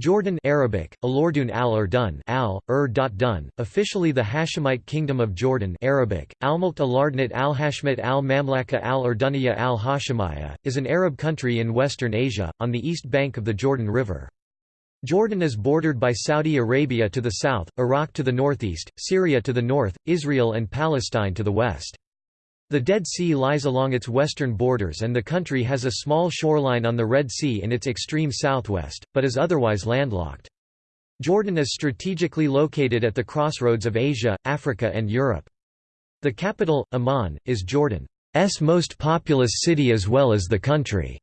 Jordan Arabic, Alordun al-Urdun al, -ur -dun, officially the Hashemite Kingdom of Jordan Arabic, Almulkt al-Ardnat al-Hashmit al-Mamlaka al-Urduniya al-Hashemiyya, is an Arab country in western Asia, on the east bank of the Jordan River. Jordan is bordered by Saudi Arabia to the south, Iraq to the northeast, Syria to the north, Israel and Palestine to the west. The Dead Sea lies along its western borders and the country has a small shoreline on the Red Sea in its extreme southwest, but is otherwise landlocked. Jordan is strategically located at the crossroads of Asia, Africa and Europe. The capital, Amman, is Jordan's most populous city as well as the country's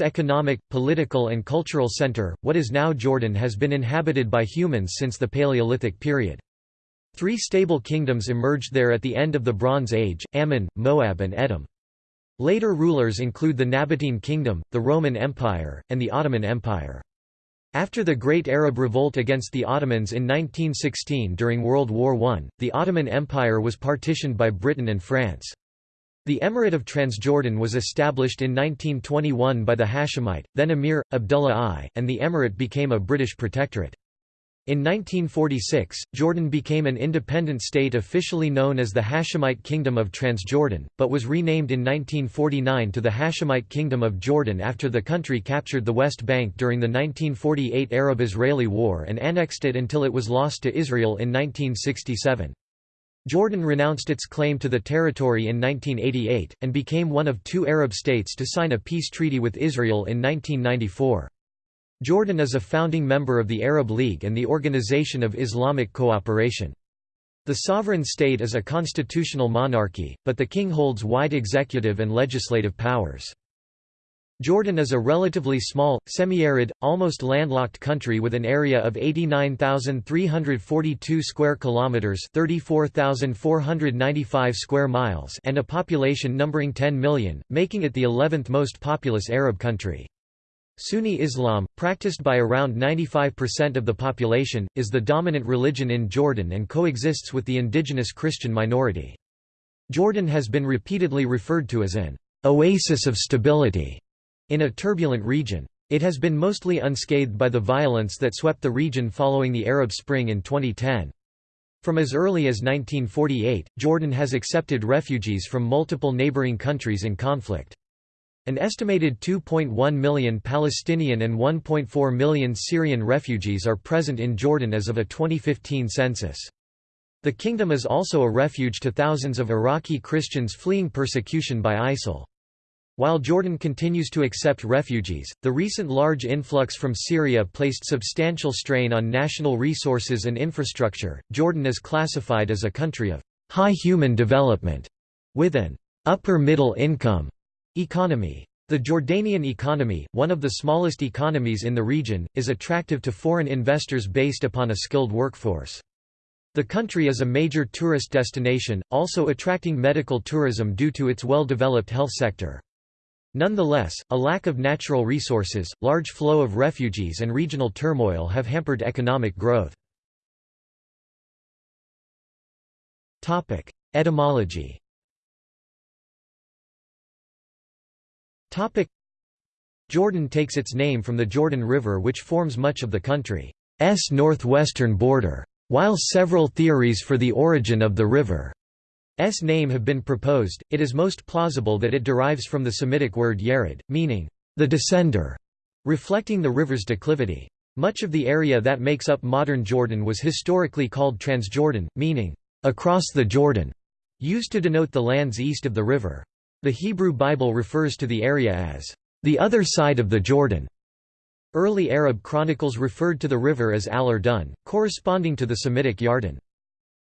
economic, political and cultural center. What is now Jordan has been inhabited by humans since the Paleolithic period. Three stable kingdoms emerged there at the end of the Bronze Age, Ammon, Moab and Edom. Later rulers include the Nabatean Kingdom, the Roman Empire, and the Ottoman Empire. After the Great Arab Revolt against the Ottomans in 1916 during World War I, the Ottoman Empire was partitioned by Britain and France. The Emirate of Transjordan was established in 1921 by the Hashemite, then Emir, Abdullah I, and the emirate became a British protectorate. In 1946, Jordan became an independent state officially known as the Hashemite Kingdom of Transjordan, but was renamed in 1949 to the Hashemite Kingdom of Jordan after the country captured the West Bank during the 1948 Arab-Israeli War and annexed it until it was lost to Israel in 1967. Jordan renounced its claim to the territory in 1988, and became one of two Arab states to sign a peace treaty with Israel in 1994. Jordan is a founding member of the Arab League and the Organization of Islamic Cooperation. The sovereign state is a constitutional monarchy, but the king holds wide executive and legislative powers. Jordan is a relatively small, semi-arid, almost landlocked country with an area of 89,342 square kilometers, 34,495 square miles, and a population numbering 10 million, making it the 11th most populous Arab country. Sunni Islam, practiced by around 95% of the population, is the dominant religion in Jordan and coexists with the indigenous Christian minority. Jordan has been repeatedly referred to as an oasis of stability in a turbulent region. It has been mostly unscathed by the violence that swept the region following the Arab Spring in 2010. From as early as 1948, Jordan has accepted refugees from multiple neighboring countries in conflict. An estimated 2.1 million Palestinian and 1.4 million Syrian refugees are present in Jordan as of a 2015 census. The kingdom is also a refuge to thousands of Iraqi Christians fleeing persecution by ISIL. While Jordan continues to accept refugees, the recent large influx from Syria placed substantial strain on national resources and infrastructure. Jordan is classified as a country of high human development, with an upper middle income Economy. The Jordanian economy, one of the smallest economies in the region, is attractive to foreign investors based upon a skilled workforce. The country is a major tourist destination, also attracting medical tourism due to its well-developed health sector. Nonetheless, a lack of natural resources, large flow of refugees and regional turmoil have hampered economic growth. Etymology Jordan takes its name from the Jordan River which forms much of the country's northwestern border. While several theories for the origin of the river's name have been proposed, it is most plausible that it derives from the Semitic word yared, meaning, the descender, reflecting the river's declivity. Much of the area that makes up modern Jordan was historically called Transjordan, meaning, across the Jordan, used to denote the lands east of the river. The Hebrew Bible refers to the area as the other side of the Jordan. Early Arab chronicles referred to the river as al-Urdun, corresponding to the Semitic Yarden.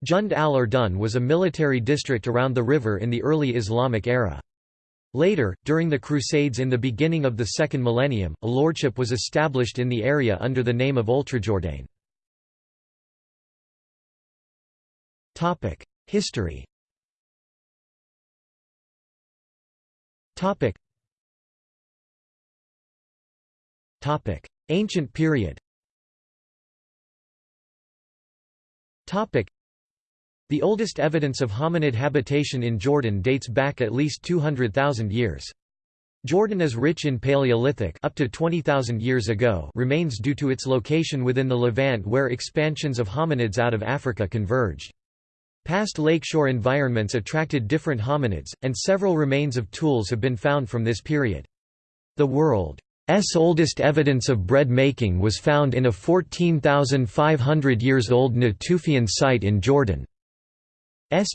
Jund al-Urdun was a military district around the river in the early Islamic era. Later, during the Crusades in the beginning of the second millennium, a lordship was established in the area under the name of Ultrajordain. History Topic. Topic. Ancient period Topic. The oldest evidence of hominid habitation in Jordan dates back at least 200,000 years. Jordan is rich in Paleolithic up to 20,000 years ago remains due to its location within the Levant where expansions of hominids out of Africa converged. Past lakeshore environments attracted different hominids, and several remains of tools have been found from this period. The world's oldest evidence of bread making was found in a 14,500 years old Natufian site in Jordan's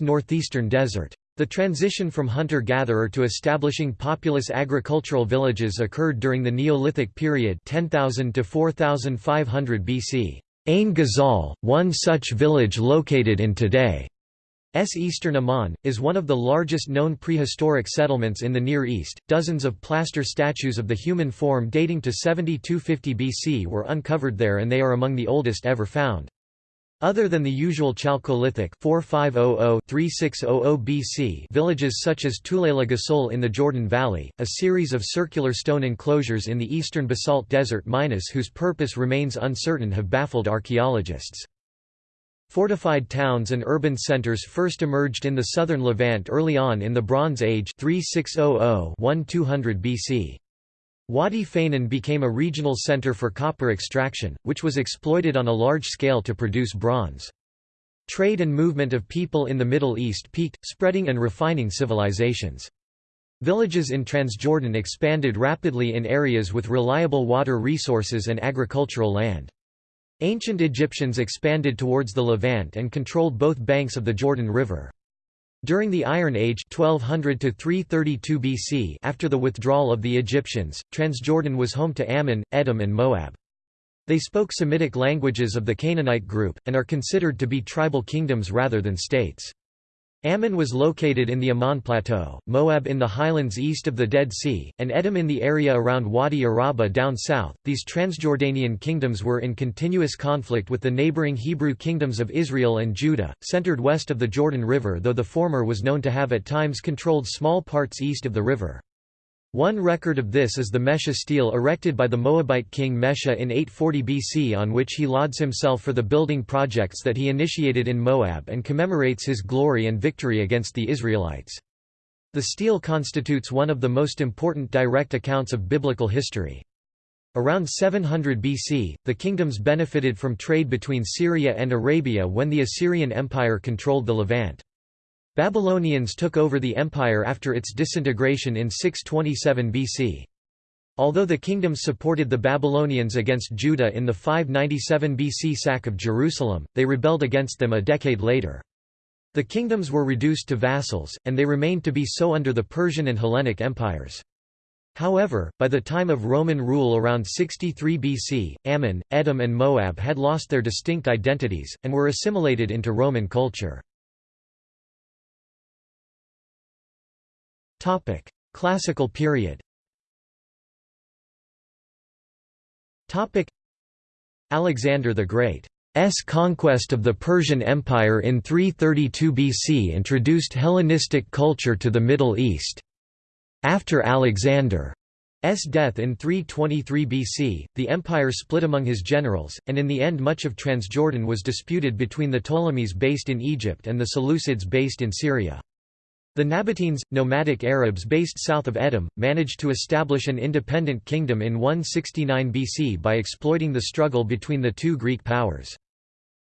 northeastern desert. The transition from hunter-gatherer to establishing populous agricultural villages occurred during the Neolithic period 10,000 to 4,500 BC. Ain Ghazal, one such village located in today's eastern Amman, is one of the largest known prehistoric settlements in the Near East. Dozens of plaster statues of the human form dating to 7250 BC were uncovered there and they are among the oldest ever found. Other than the usual Chalcolithic 4500-3600 BC villages such as Tulaylat Ghassul in the Jordan Valley, a series of circular stone enclosures in the eastern basalt desert Minas whose purpose remains uncertain have baffled archaeologists. Fortified towns and urban centers first emerged in the southern Levant early on in the Bronze Age 3600-1200 BC. Wadi Fainan became a regional center for copper extraction, which was exploited on a large scale to produce bronze. Trade and movement of people in the Middle East peaked, spreading and refining civilizations. Villages in Transjordan expanded rapidly in areas with reliable water resources and agricultural land. Ancient Egyptians expanded towards the Levant and controlled both banks of the Jordan River. During the Iron Age 1200 to 332 BC after the withdrawal of the Egyptians, Transjordan was home to Ammon, Edom and Moab. They spoke Semitic languages of the Canaanite group, and are considered to be tribal kingdoms rather than states. Ammon was located in the Ammon Plateau, Moab in the highlands east of the Dead Sea, and Edom in the area around Wadi Araba down south. These Transjordanian kingdoms were in continuous conflict with the neighboring Hebrew kingdoms of Israel and Judah, centered west of the Jordan River, though the former was known to have at times controlled small parts east of the river. One record of this is the Mesha stele erected by the Moabite king Mesha in 840 BC on which he lauds himself for the building projects that he initiated in Moab and commemorates his glory and victory against the Israelites. The stele constitutes one of the most important direct accounts of biblical history. Around 700 BC, the kingdoms benefited from trade between Syria and Arabia when the Assyrian Empire controlled the Levant. Babylonians took over the empire after its disintegration in 627 BC. Although the kingdoms supported the Babylonians against Judah in the 597 BC sack of Jerusalem, they rebelled against them a decade later. The kingdoms were reduced to vassals, and they remained to be so under the Persian and Hellenic empires. However, by the time of Roman rule around 63 BC, Ammon, Edom and Moab had lost their distinct identities, and were assimilated into Roman culture. Topic: Classical period. Topic: Alexander the Great S conquest of the Persian Empire in 332 BC introduced Hellenistic culture to the Middle East. After Alexander's death in 323 BC, the empire split among his generals, and in the end much of Transjordan was disputed between the Ptolemies based in Egypt and the Seleucids based in Syria. The Nabateans, nomadic Arabs based south of Edom, managed to establish an independent kingdom in 169 BC by exploiting the struggle between the two Greek powers.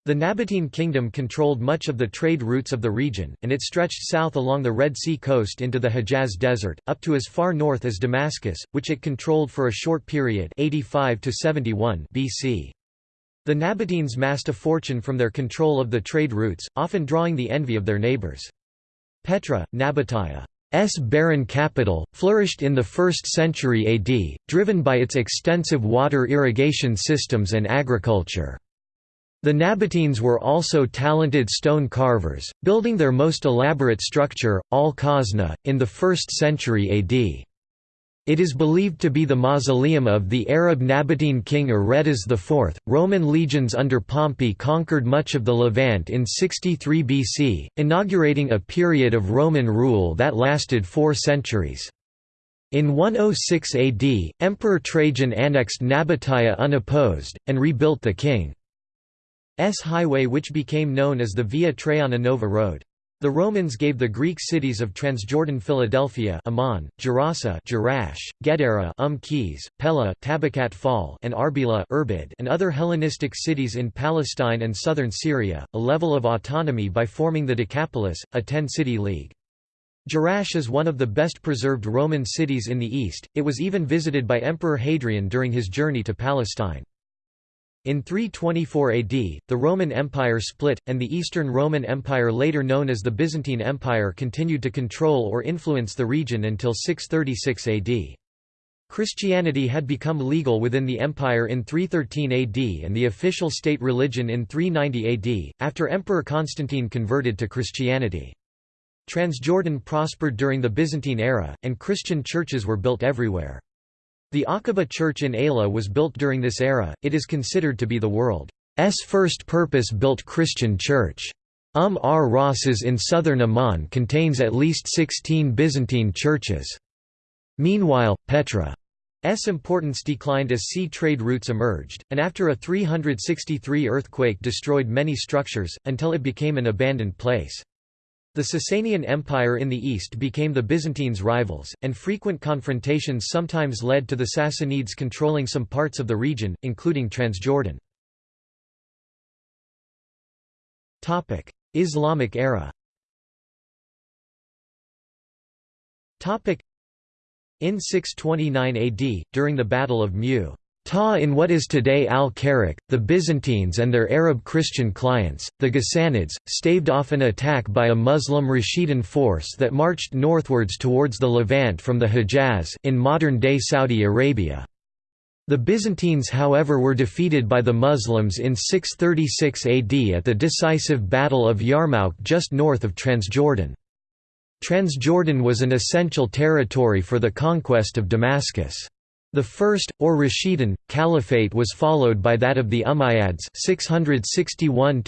The Nabatean kingdom controlled much of the trade routes of the region, and it stretched south along the Red Sea coast into the Hejaz Desert, up to as far north as Damascus, which it controlled for a short period 85 to 71 BC. The Nabateans massed a fortune from their control of the trade routes, often drawing the envy of their neighbors. Petra, Nabataea's barren capital, flourished in the 1st century AD, driven by its extensive water irrigation systems and agriculture. The Nabateans were also talented stone carvers, building their most elaborate structure, Al-Khazna, in the 1st century AD. It is believed to be the mausoleum of the Arab Nabatean king Aretas IV. Roman legions under Pompey conquered much of the Levant in 63 BC, inaugurating a period of Roman rule that lasted four centuries. In 106 AD, Emperor Trajan annexed Nabataea unopposed, and rebuilt the king's highway which became known as the Via Traiana Nova Road. The Romans gave the Greek cities of Transjordan Philadelphia Amman, Gerasa Jerash, Gadara um Pella Tabaqat Fahl and Arbela Irbid and other Hellenistic cities in Palestine and southern Syria, a level of autonomy by forming the Decapolis, a ten-city league. Jerash is one of the best preserved Roman cities in the east, it was even visited by Emperor Hadrian during his journey to Palestine. In 324 AD, the Roman Empire split, and the Eastern Roman Empire later known as the Byzantine Empire continued to control or influence the region until 636 AD. Christianity had become legal within the empire in 313 AD and the official state religion in 390 AD, after Emperor Constantine converted to Christianity. Transjordan prospered during the Byzantine era, and Christian churches were built everywhere. The Aqaba Church in Ayla was built during this era, it is considered to be the world's first purpose-built Christian church. Umm ar Rasas in southern Amman contains at least 16 Byzantine churches. Meanwhile, Petra's importance declined as sea trade routes emerged, and after a 363 earthquake destroyed many structures, until it became an abandoned place. The Sasanian Empire in the east became the Byzantines' rivals, and frequent confrontations sometimes led to the Sassanids controlling some parts of the region, including Transjordan. Islamic era In 629 AD, during the Battle of Mu Ta in what is today Al-Karak, the Byzantines and their Arab Christian clients, the Ghassanids, staved off an attack by a Muslim Rashidun force that marched northwards towards the Levant from the Hejaz in modern-day Saudi Arabia. The Byzantines however were defeated by the Muslims in 636 AD at the decisive Battle of Yarmouk just north of Transjordan. Transjordan was an essential territory for the conquest of Damascus. The first, or Rashidun, caliphate was followed by that of the Umayyads 661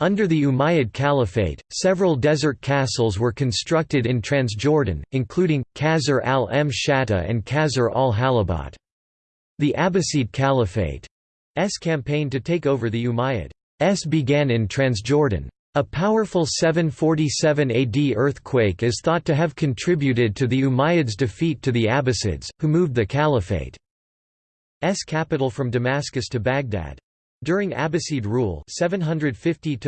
Under the Umayyad Caliphate, several desert castles were constructed in Transjordan, including, Qasr al-Mshatta and Qasr al-Halabat. The Abbasid Caliphate's campaign to take over the Umayyads began in Transjordan. A powerful 747 AD earthquake is thought to have contributed to the Umayyads' defeat to the Abbasids, who moved the Caliphate's capital from Damascus to Baghdad. During Abbasid rule 750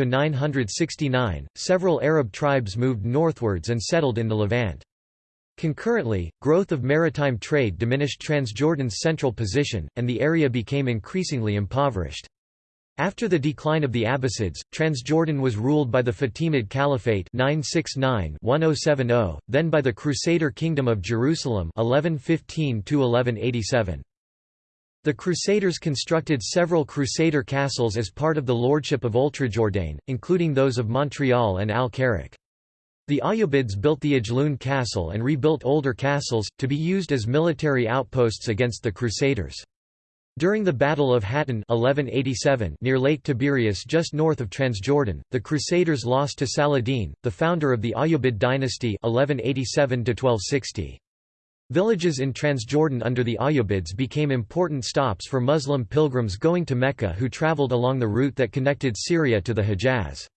several Arab tribes moved northwards and settled in the Levant. Concurrently, growth of maritime trade diminished Transjordan's central position, and the area became increasingly impoverished. After the decline of the Abbasids, Transjordan was ruled by the Fatimid Caliphate 969-1070, then by the Crusader Kingdom of Jerusalem 1115-1187. The Crusaders constructed several Crusader castles as part of the lordship of Ultrajordain, including those of Montreal and Al-Karak. The Ayyubids built the Ajloun castle and rebuilt older castles, to be used as military outposts against the Crusaders. During the Battle of Hattin 1187 near Lake Tiberias just north of Transjordan, the Crusaders lost to Saladin, the founder of the Ayyubid dynasty 1187 -1260. Villages in Transjordan under the Ayyubids became important stops for Muslim pilgrims going to Mecca who traveled along the route that connected Syria to the Hejaz.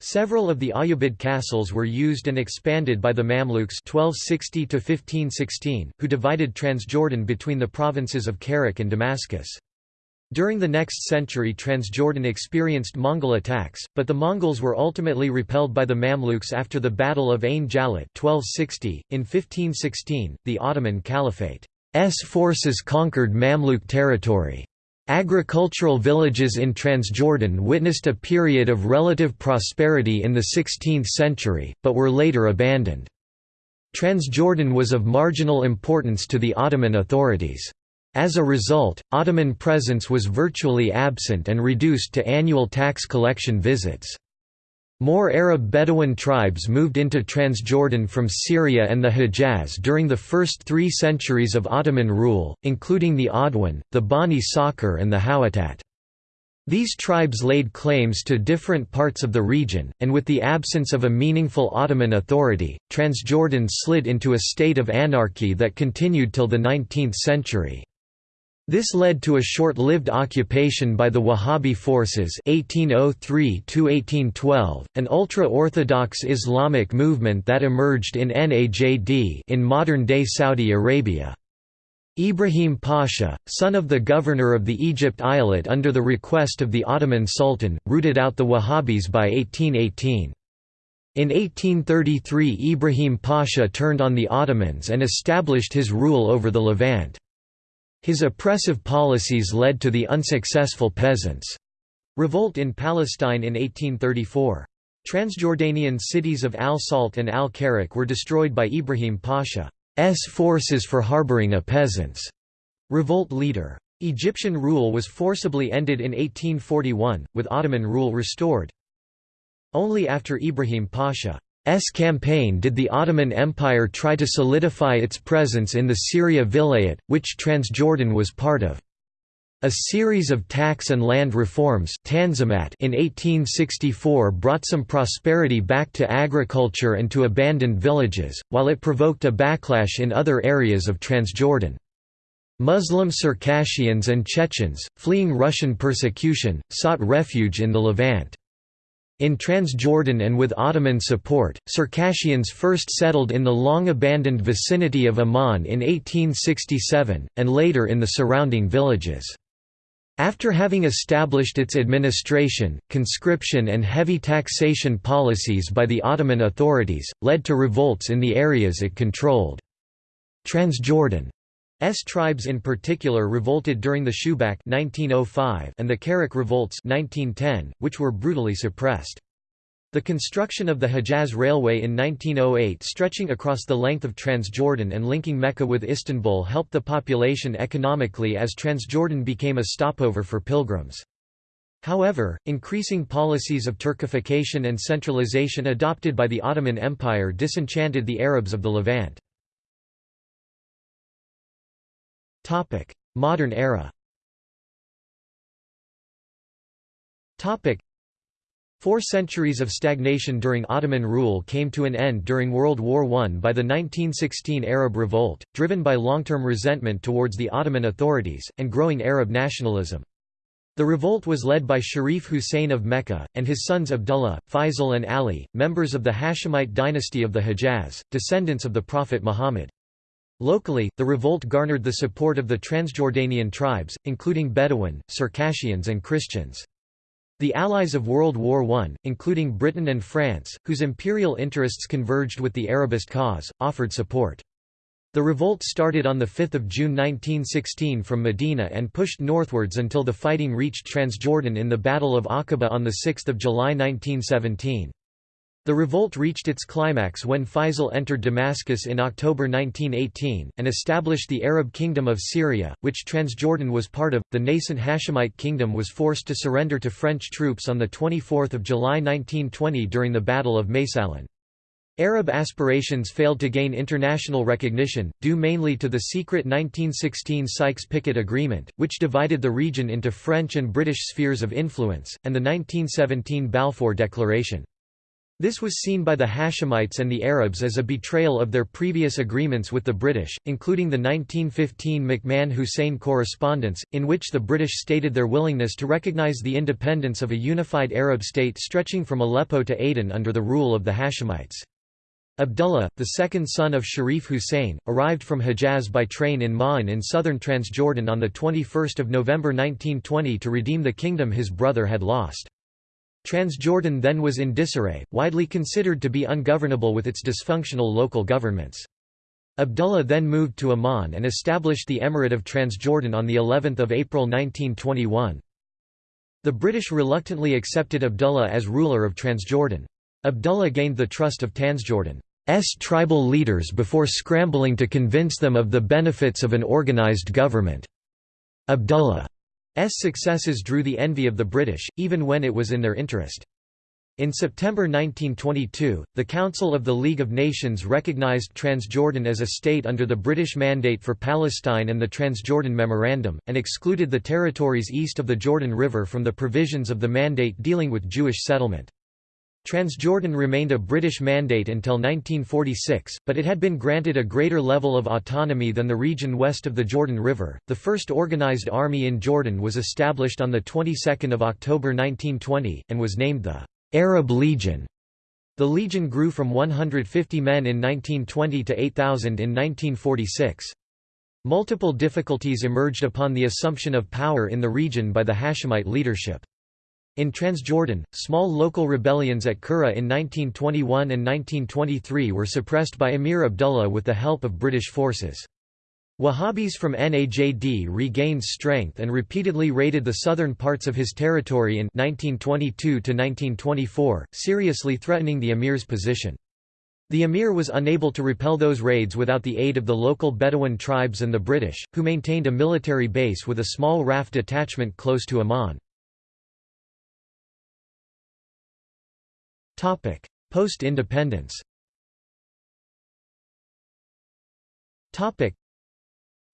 Several of the Ayyubid castles were used and expanded by the Mamluks 1260 who divided Transjordan between the provinces of Karak and Damascus. During the next century Transjordan experienced Mongol attacks, but the Mongols were ultimately repelled by the Mamluks after the Battle of Ain Jalut 1260. .In 1516, the Ottoman Caliphate's forces conquered Mamluk territory. Agricultural villages in Transjordan witnessed a period of relative prosperity in the 16th century, but were later abandoned. Transjordan was of marginal importance to the Ottoman authorities. As a result, Ottoman presence was virtually absent and reduced to annual tax collection visits. More Arab Bedouin tribes moved into Transjordan from Syria and the Hejaz during the first three centuries of Ottoman rule, including the Adwan, the Bani Sakhr and the Huwaitat. These tribes laid claims to different parts of the region, and with the absence of a meaningful Ottoman authority, Transjordan slid into a state of anarchy that continued till the 19th century. This led to a short-lived occupation by the Wahhabi forces 1803 an ultra-Orthodox Islamic movement that emerged in Najd in modern-day Saudi Arabia. Ibrahim Pasha, son of the governor of the Egypt Eyalet under the request of the Ottoman Sultan, rooted out the Wahhabis by 1818. In 1833 Ibrahim Pasha turned on the Ottomans and established his rule over the Levant. His oppressive policies led to the unsuccessful peasants' revolt in Palestine in 1834. Transjordanian cities of Al-Salt and Al-Karak were destroyed by Ibrahim Pasha's forces for harboring a peasants' revolt leader. Egyptian rule was forcibly ended in 1841, with Ottoman rule restored. Only after Ibrahim Pasha campaign did the Ottoman Empire try to solidify its presence in the Syria Vilayet, which Transjordan was part of. A series of tax and land reforms in 1864 brought some prosperity back to agriculture and to abandoned villages, while it provoked a backlash in other areas of Transjordan. Muslim Circassians and Chechens, fleeing Russian persecution, sought refuge in the Levant. In Transjordan and with Ottoman support, Circassians first settled in the long-abandoned vicinity of Amman in 1867, and later in the surrounding villages. After having established its administration, conscription and heavy taxation policies by the Ottoman authorities, led to revolts in the areas it controlled. Transjordan S tribes in particular revolted during the Shubak 1905 and the Karak revolts 1910, which were brutally suppressed. The construction of the Hejaz Railway in 1908 stretching across the length of Transjordan and linking Mecca with Istanbul helped the population economically as Transjordan became a stopover for pilgrims. However, increasing policies of Turkification and centralization adopted by the Ottoman Empire disenchanted the Arabs of the Levant. Modern era Four centuries of stagnation during Ottoman rule came to an end during World War I by the 1916 Arab Revolt, driven by long-term resentment towards the Ottoman authorities, and growing Arab nationalism. The revolt was led by Sharif Hussein of Mecca, and his sons Abdullah, Faisal and Ali, members of the Hashemite dynasty of the Hejaz, descendants of the Prophet Muhammad. Locally, the revolt garnered the support of the Transjordanian tribes, including Bedouin, Circassians and Christians. The allies of World War I, including Britain and France, whose imperial interests converged with the Arabist cause, offered support. The revolt started on 5 June 1916 from Medina and pushed northwards until the fighting reached Transjordan in the Battle of Aqaba on 6 July 1917. The revolt reached its climax when Faisal entered Damascus in October 1918, and established the Arab Kingdom of Syria, which Transjordan was part of. The nascent Hashemite kingdom was forced to surrender to French troops on 24 July 1920 during the Battle of Maysalun. Arab aspirations failed to gain international recognition, due mainly to the secret 1916 Sykes-Picot Agreement, which divided the region into French and British spheres of influence, and the 1917 Balfour Declaration. This was seen by the Hashemites and the Arabs as a betrayal of their previous agreements with the British, including the 1915 McMahon-Hussein Correspondence, in which the British stated their willingness to recognize the independence of a unified Arab state stretching from Aleppo to Aden under the rule of the Hashemites. Abdullah, the second son of Sharif Hussein, arrived from Hejaz by train in Ma'an in southern Transjordan on 21 November 1920 to redeem the kingdom his brother had lost. Transjordan then was in disarray, widely considered to be ungovernable with its dysfunctional local governments. Abdullah then moved to Amman and established the Emirate of Transjordan on the 11th of April 1921. The British reluctantly accepted Abdullah as ruler of Transjordan. Abdullah gained the trust of Transjordan's tribal leaders before scrambling to convince them of the benefits of an organized government. Abdullah successes drew the envy of the British, even when it was in their interest. In September 1922, the Council of the League of Nations recognized Transjordan as a state under the British Mandate for Palestine and the Transjordan Memorandum, and excluded the territories east of the Jordan River from the provisions of the mandate dealing with Jewish settlement. Transjordan remained a British mandate until 1946, but it had been granted a greater level of autonomy than the region west of the Jordan River. The first organized army in Jordan was established on the 22nd of October 1920 and was named the Arab Legion. The legion grew from 150 men in 1920 to 8,000 in 1946. Multiple difficulties emerged upon the assumption of power in the region by the Hashemite leadership. In Transjordan, small local rebellions at Qura in 1921 and 1923 were suppressed by Emir Abdullah with the help of British forces. Wahhabis from Najd regained strength and repeatedly raided the southern parts of his territory in 1922–1924, seriously threatening the emir's position. The emir was unable to repel those raids without the aid of the local Bedouin tribes and the British, who maintained a military base with a small RAF detachment close to Amman. Post-independence. Topic: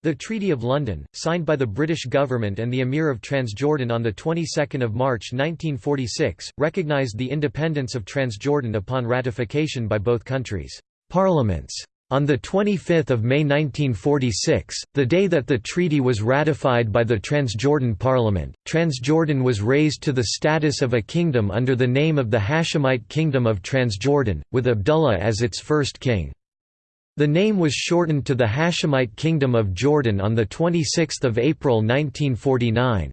the Treaty of London, signed by the British government and the Emir of Transjordan on the 22nd of March 1946, recognized the independence of Transjordan upon ratification by both countries' parliaments. On 25 May 1946, the day that the treaty was ratified by the Transjordan Parliament, Transjordan was raised to the status of a kingdom under the name of the Hashemite Kingdom of Transjordan, with Abdullah as its first king. The name was shortened to the Hashemite Kingdom of Jordan on 26 April 1949.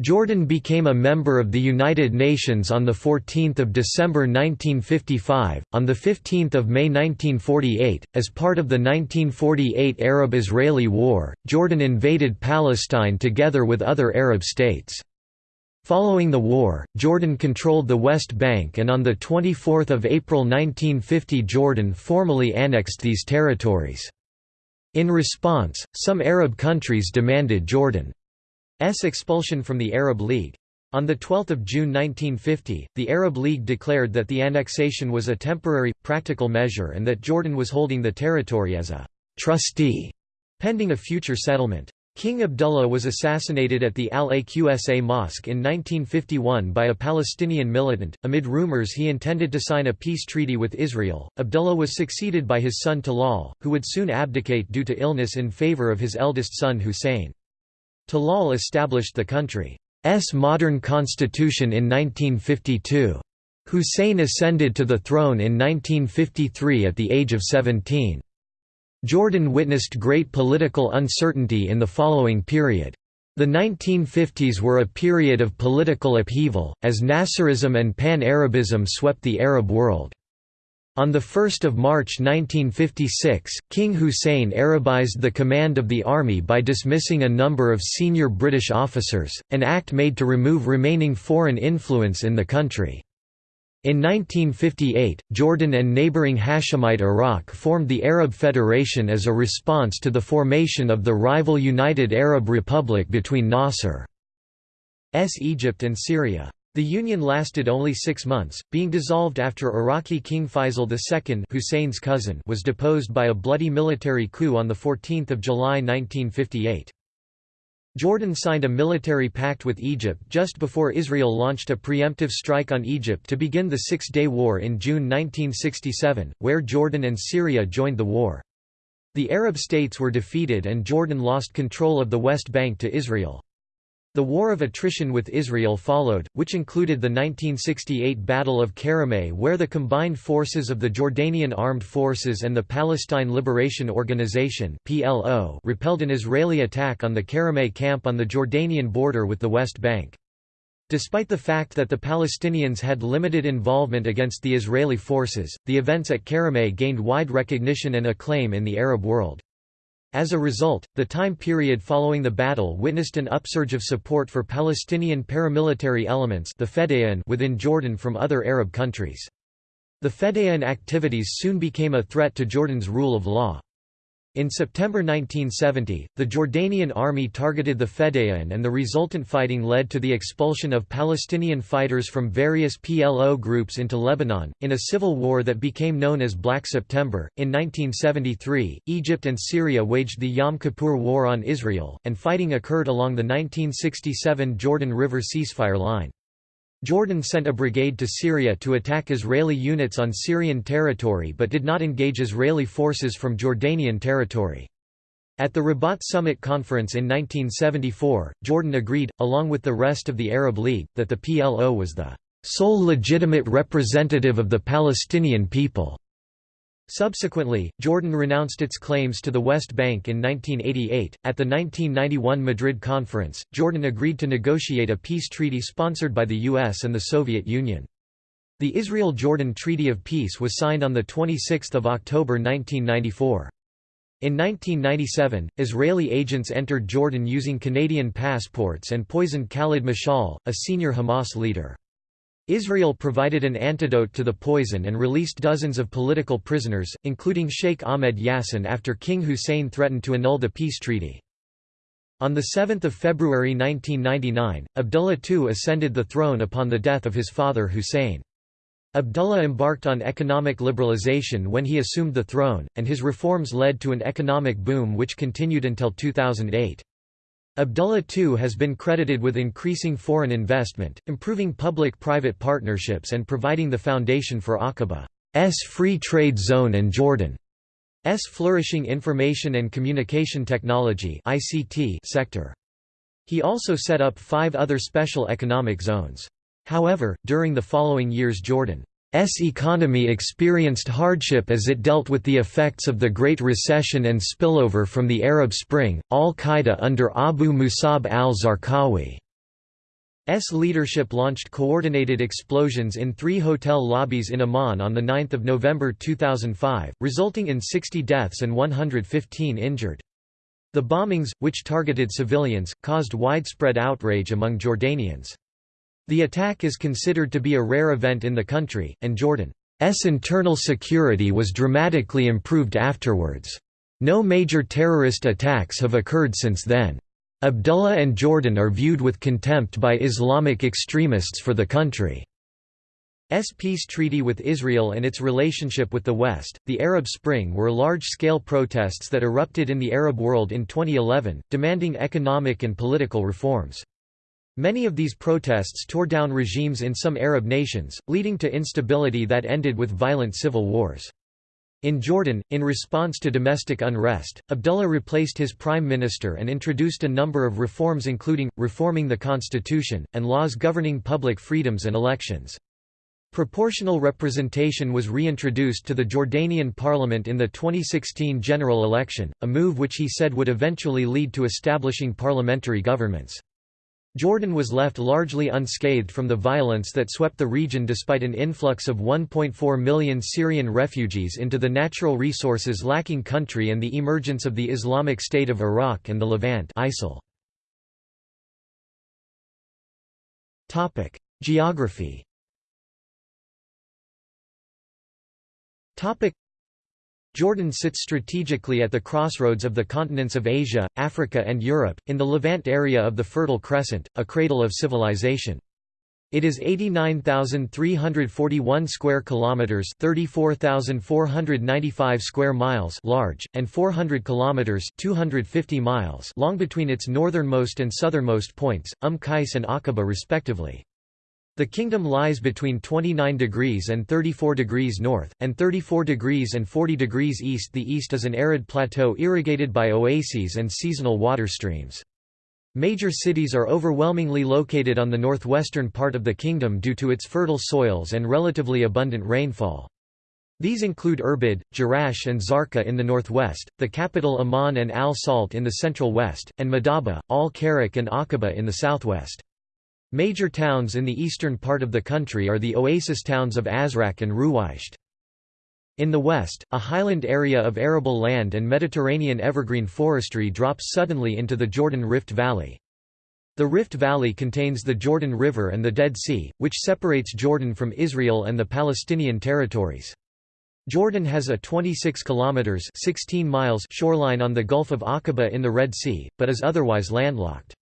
Jordan became a member of the United Nations on 14 December 1955. On 15 May 1948, as part of the 1948 Arab-Israeli War, Jordan invaded Palestine together with other Arab states. Following the war, Jordan controlled the West Bank and on 24 April 1950 Jordan formally annexed these territories. In response, some Arab countries demanded Jordan expulsion from the Arab League. On 12 June 1950, the Arab League declared that the annexation was a temporary, practical measure and that Jordan was holding the territory as a «trustee» pending a future settlement. King Abdullah was assassinated at the Al-Aqsa Mosque in 1951 by a Palestinian militant. Amid rumors he intended to sign a peace treaty with Israel, Abdullah was succeeded by his son Talal, who would soon abdicate due to illness in favor of his eldest son Hussein. Talal established the country's modern constitution in 1952. Hussein ascended to the throne in 1953 at the age of 17. Jordan witnessed great political uncertainty in the following period. The 1950s were a period of political upheaval, as Nasserism and Pan-Arabism swept the Arab world. On 1 March 1956, King Hussein Arabized the command of the army by dismissing a number of senior British officers, an act made to remove remaining foreign influence in the country. In 1958, Jordan and neighbouring Hashemite Iraq formed the Arab Federation as a response to the formation of the rival United Arab Republic between Nasser's Egypt and Syria. The union lasted only six months, being dissolved after Iraqi King Faisal II Hussein's cousin was deposed by a bloody military coup on 14 July 1958. Jordan signed a military pact with Egypt just before Israel launched a preemptive strike on Egypt to begin the Six-Day War in June 1967, where Jordan and Syria joined the war. The Arab states were defeated and Jordan lost control of the West Bank to Israel. The war of attrition with Israel followed, which included the 1968 Battle of Karameh where the combined forces of the Jordanian Armed Forces and the Palestine Liberation Organization PLO repelled an Israeli attack on the Karameh camp on the Jordanian border with the West Bank. Despite the fact that the Palestinians had limited involvement against the Israeli forces, the events at Karameh gained wide recognition and acclaim in the Arab world. As a result, the time period following the battle witnessed an upsurge of support for Palestinian paramilitary elements the Fedayeen within Jordan from other Arab countries. The Fedayeen activities soon became a threat to Jordan's rule of law. In September 1970, the Jordanian army targeted the Fedayeen and the resultant fighting led to the expulsion of Palestinian fighters from various PLO groups into Lebanon, in a civil war that became known as Black September. In 1973, Egypt and Syria waged the Yom Kippur War on Israel, and fighting occurred along the 1967 Jordan River ceasefire line. Jordan sent a brigade to Syria to attack Israeli units on Syrian territory but did not engage Israeli forces from Jordanian territory. At the Rabat Summit Conference in 1974, Jordan agreed, along with the rest of the Arab League, that the PLO was the sole legitimate representative of the Palestinian people. Subsequently, Jordan renounced its claims to the West Bank in 1988. At the 1991 Madrid Conference, Jordan agreed to negotiate a peace treaty sponsored by the US and the Soviet Union. The Israel-Jordan Treaty of Peace was signed on 26 October 1994. In 1997, Israeli agents entered Jordan using Canadian passports and poisoned Khalid Mashal, a senior Hamas leader. Israel provided an antidote to the poison and released dozens of political prisoners, including Sheikh Ahmed Yassin after King Hussein threatened to annul the peace treaty. On 7 February 1999, Abdullah II ascended the throne upon the death of his father Hussein. Abdullah embarked on economic liberalization when he assumed the throne, and his reforms led to an economic boom which continued until 2008. Abdullah II has been credited with increasing foreign investment, improving public-private partnerships and providing the foundation for Aqaba's free trade zone and Jordan's flourishing information and communication technology sector. He also set up five other special economic zones. However, during the following years Jordan's economy experienced hardship as it dealt with the effects of the Great Recession and spillover from the Arab Spring. Al Qaeda under Abu Musab al Zarqawi's leadership launched coordinated explosions in three hotel lobbies in Amman on 9 November 2005, resulting in 60 deaths and 115 injured. The bombings, which targeted civilians, caused widespread outrage among Jordanians. The attack is considered to be a rare event in the country, and Jordan's internal security was dramatically improved afterwards. No major terrorist attacks have occurred since then. Abdullah and Jordan are viewed with contempt by Islamic extremists for the country. S peace treaty with Israel and its relationship with the West. The Arab Spring were large scale protests that erupted in the Arab world in 2011, demanding economic and political reforms. Many of these protests tore down regimes in some Arab nations, leading to instability that ended with violent civil wars. In Jordan, in response to domestic unrest, Abdullah replaced his prime minister and introduced a number of reforms including, reforming the constitution, and laws governing public freedoms and elections. Proportional representation was reintroduced to the Jordanian parliament in the 2016 general election, a move which he said would eventually lead to establishing parliamentary governments. Jordan was left largely unscathed from the violence that swept the region despite an influx of 1.4 million Syrian refugees into the natural resources lacking country and the emergence of the Islamic State of Iraq and the Levant ISIL. Geography Jordan sits strategically at the crossroads of the continents of Asia, Africa and Europe, in the Levant area of the Fertile Crescent, a cradle of civilization. It is 89,341 square kilometers, 34,495 square miles large, and 400 kilometers, 250 miles long between its northernmost and southernmost points, Umm Qais and Aqaba respectively. The kingdom lies between 29 degrees and 34 degrees north, and 34 degrees and 40 degrees east. The east is an arid plateau irrigated by oases and seasonal water streams. Major cities are overwhelmingly located on the northwestern part of the kingdom due to its fertile soils and relatively abundant rainfall. These include Irbid, Jerash and Zarqa in the northwest, the capital Amman and Al Salt in the central west, and Madaba, Al Karak and Aqaba in the southwest. Major towns in the eastern part of the country are the oasis towns of Azraq and Ruwaished. In the west, a highland area of arable land and Mediterranean evergreen forestry drops suddenly into the Jordan Rift Valley. The Rift Valley contains the Jordan River and the Dead Sea, which separates Jordan from Israel and the Palestinian territories. Jordan has a 26 kilometers 16 miles shoreline on the Gulf of Aqaba in the Red Sea, but is otherwise landlocked.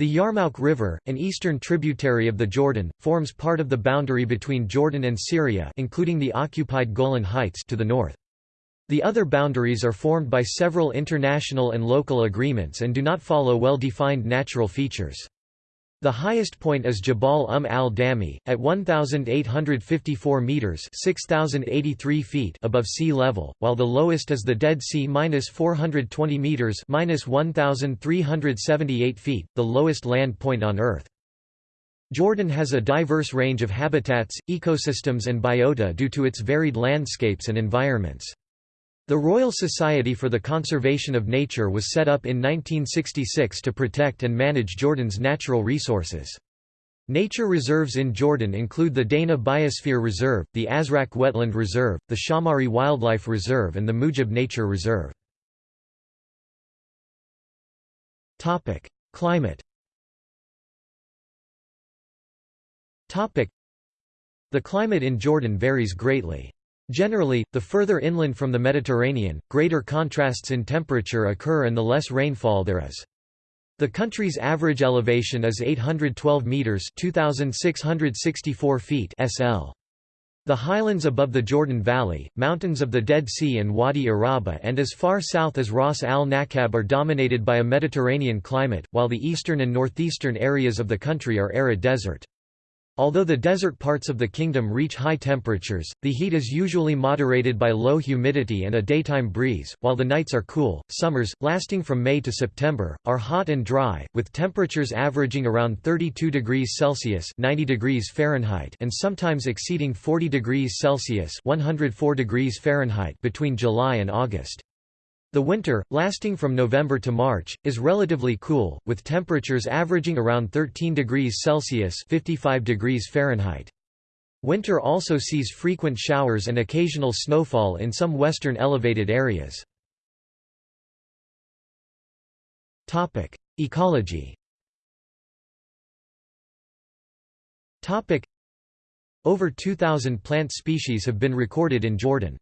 The Yarmouk River, an eastern tributary of the Jordan, forms part of the boundary between Jordan and Syria including the occupied Golan Heights to the north. The other boundaries are formed by several international and local agreements and do not follow well-defined natural features. The highest point is Jabal Umm al-Dami, at 1,854 metres 6,083 feet above sea level, while the lowest is the Dead Sea minus 420 metres minus 1,378 feet, the lowest land point on Earth. Jordan has a diverse range of habitats, ecosystems and biota due to its varied landscapes and environments. The Royal Society for the Conservation of Nature was set up in 1966 to protect and manage Jordan's natural resources. Nature reserves in Jordan include the Dana Biosphere Reserve, the Azraq Wetland Reserve, the Shaumari Wildlife Reserve and the Mujib Nature Reserve. Climate The climate in Jordan varies greatly. Generally, the further inland from the Mediterranean, greater contrasts in temperature occur and the less rainfall there is. The country's average elevation is 812 meters (2664 feet) SL. The highlands above the Jordan Valley, mountains of the Dead Sea and Wadi Araba and as far south as Ras al-Nakab are dominated by a Mediterranean climate, while the eastern and northeastern areas of the country are arid desert. Although the desert parts of the kingdom reach high temperatures, the heat is usually moderated by low humidity and a daytime breeze, while the nights are cool. Summers, lasting from May to September, are hot and dry, with temperatures averaging around 32 degrees Celsius (90 degrees Fahrenheit) and sometimes exceeding 40 degrees Celsius (104 degrees Fahrenheit) between July and August. The winter, lasting from November to March, is relatively cool, with temperatures averaging around 13 degrees Celsius 55 degrees Fahrenheit. Winter also sees frequent showers and occasional snowfall in some western elevated areas. Ecology Over 2,000 plant species have been recorded in Jordan.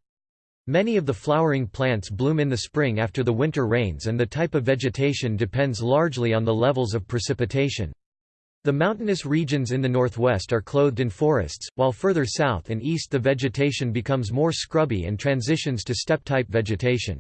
Many of the flowering plants bloom in the spring after the winter rains and the type of vegetation depends largely on the levels of precipitation. The mountainous regions in the northwest are clothed in forests, while further south and east the vegetation becomes more scrubby and transitions to steppe-type vegetation.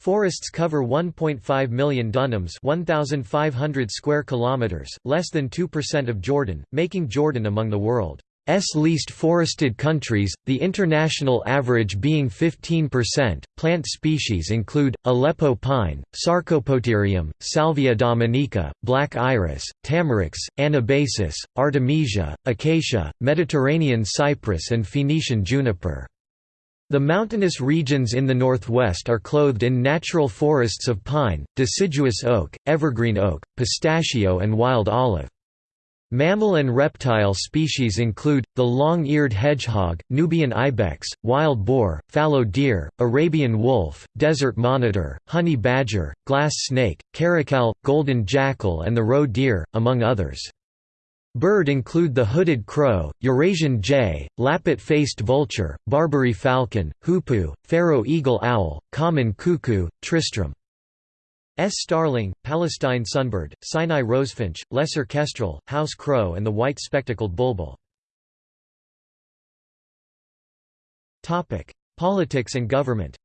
Forests cover 1.5 million dunams 1,500 square kilometers, less than 2% of Jordan, making Jordan among the world S least forested countries, the international average being 15%. Plant species include Aleppo pine, Sarcopoterium, Salvia dominica, black iris, tamarix, anabasis, artemisia, acacia, Mediterranean cypress, and Phoenician juniper. The mountainous regions in the northwest are clothed in natural forests of pine, deciduous oak, evergreen oak, pistachio, and wild olive. Mammal and reptile species include, the long-eared hedgehog, Nubian ibex, wild boar, fallow deer, Arabian wolf, desert monitor, honey badger, glass snake, caracal, golden jackal and the roe deer, among others. Bird include the hooded crow, Eurasian jay, lappet-faced vulture, Barbary falcon, hoopoe, Pharaoh eagle owl, common cuckoo, tristram. S. starling, Palestine sunbird, Sinai rosefinch, lesser kestrel, house crow and the white spectacled bulbul. Politics and government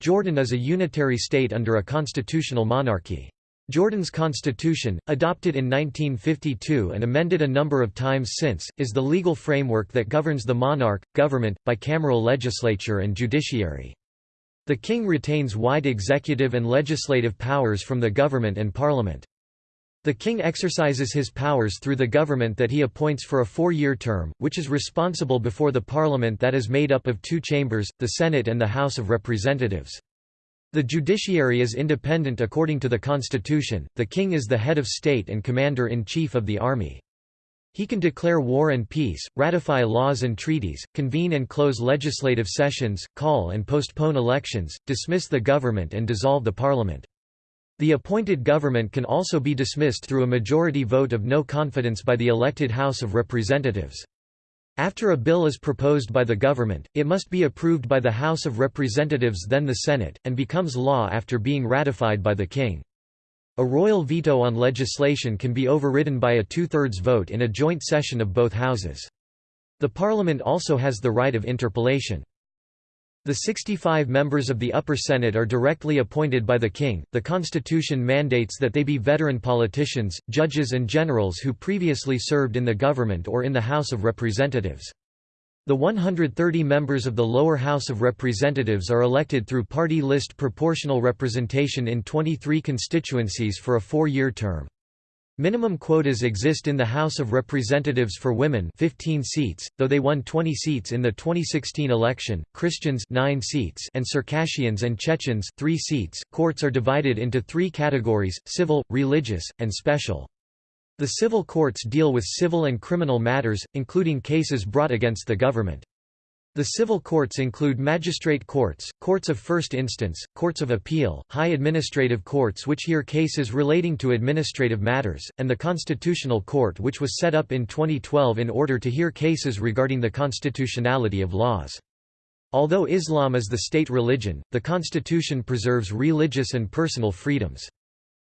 Jordan is a unitary state under a constitutional monarchy. Jordan's constitution, adopted in 1952 and amended a number of times since, is the legal framework that governs the monarch, government, bicameral legislature and judiciary. The king retains wide executive and legislative powers from the government and parliament. The king exercises his powers through the government that he appoints for a four-year term, which is responsible before the parliament that is made up of two chambers, the Senate and the House of Representatives. The judiciary is independent according to the constitution, the king is the head of state and commander-in-chief of the army. He can declare war and peace, ratify laws and treaties, convene and close legislative sessions, call and postpone elections, dismiss the government and dissolve the parliament. The appointed government can also be dismissed through a majority vote of no confidence by the elected House of Representatives. After a bill is proposed by the government, it must be approved by the House of Representatives then the Senate, and becomes law after being ratified by the King. A royal veto on legislation can be overridden by a two-thirds vote in a joint session of both houses. The Parliament also has the right of interpellation. The 65 members of the Upper Senate are directly appointed by the king. The constitution mandates that they be veteran politicians, judges and generals who previously served in the government or in the House of Representatives. The 130 members of the lower House of Representatives are elected through party list proportional representation in 23 constituencies for a four-year term. Minimum quotas exist in the House of Representatives for women 15 seats, though they won 20 seats in the 2016 election, Christians 9 seats and Circassians and Chechens 3 seats. Courts are divided into three categories, civil, religious, and special. The civil courts deal with civil and criminal matters, including cases brought against the government. The civil courts include magistrate courts, courts of first instance, courts of appeal, high administrative courts which hear cases relating to administrative matters, and the Constitutional Court which was set up in 2012 in order to hear cases regarding the constitutionality of laws. Although Islam is the state religion, the constitution preserves religious and personal freedoms.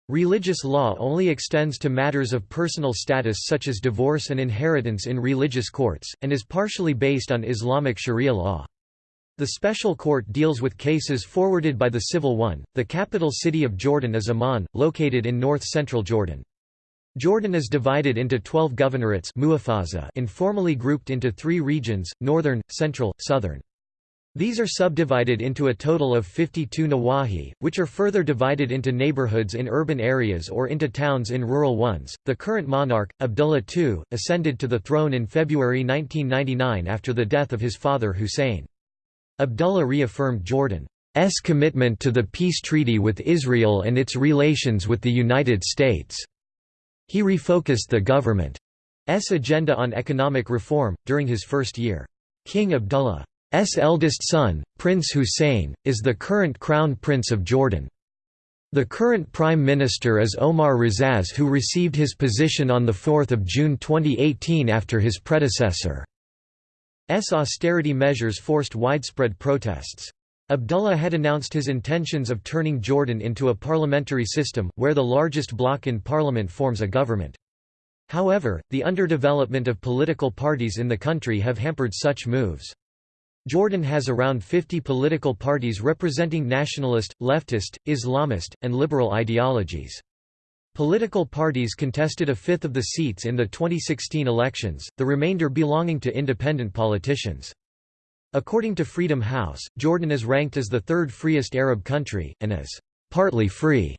Religious law only extends to matters of personal status such as divorce and inheritance in religious courts, and is partially based on Islamic sharia law. The special court deals with cases forwarded by the civil one. The capital city of Jordan is Amman, located in north-central Jordan. Jordan is divided into 12 governorates informally grouped into three regions, northern, central, southern. These are subdivided into a total of 52 nawahi, which are further divided into neighborhoods in urban areas or into towns in rural ones. The current monarch, Abdullah II, ascended to the throne in February 1999 after the death of his father Hussein. Abdullah reaffirmed Jordan's commitment to the peace treaty with Israel and its relations with the United States. He refocused the government's agenda on economic reform, during his first year. King Abdullah S eldest son, Prince Hussein, is the current Crown Prince of Jordan. The current Prime Minister is Omar Razzaz who received his position on 4 June 2018 after his predecessor's austerity measures forced widespread protests. Abdullah had announced his intentions of turning Jordan into a parliamentary system, where the largest bloc in parliament forms a government. However, the underdevelopment of political parties in the country have hampered such moves. Jordan has around 50 political parties representing nationalist, leftist, Islamist, and liberal ideologies. Political parties contested a fifth of the seats in the 2016 elections, the remainder belonging to independent politicians. According to Freedom House, Jordan is ranked as the third freest Arab country, and as partly free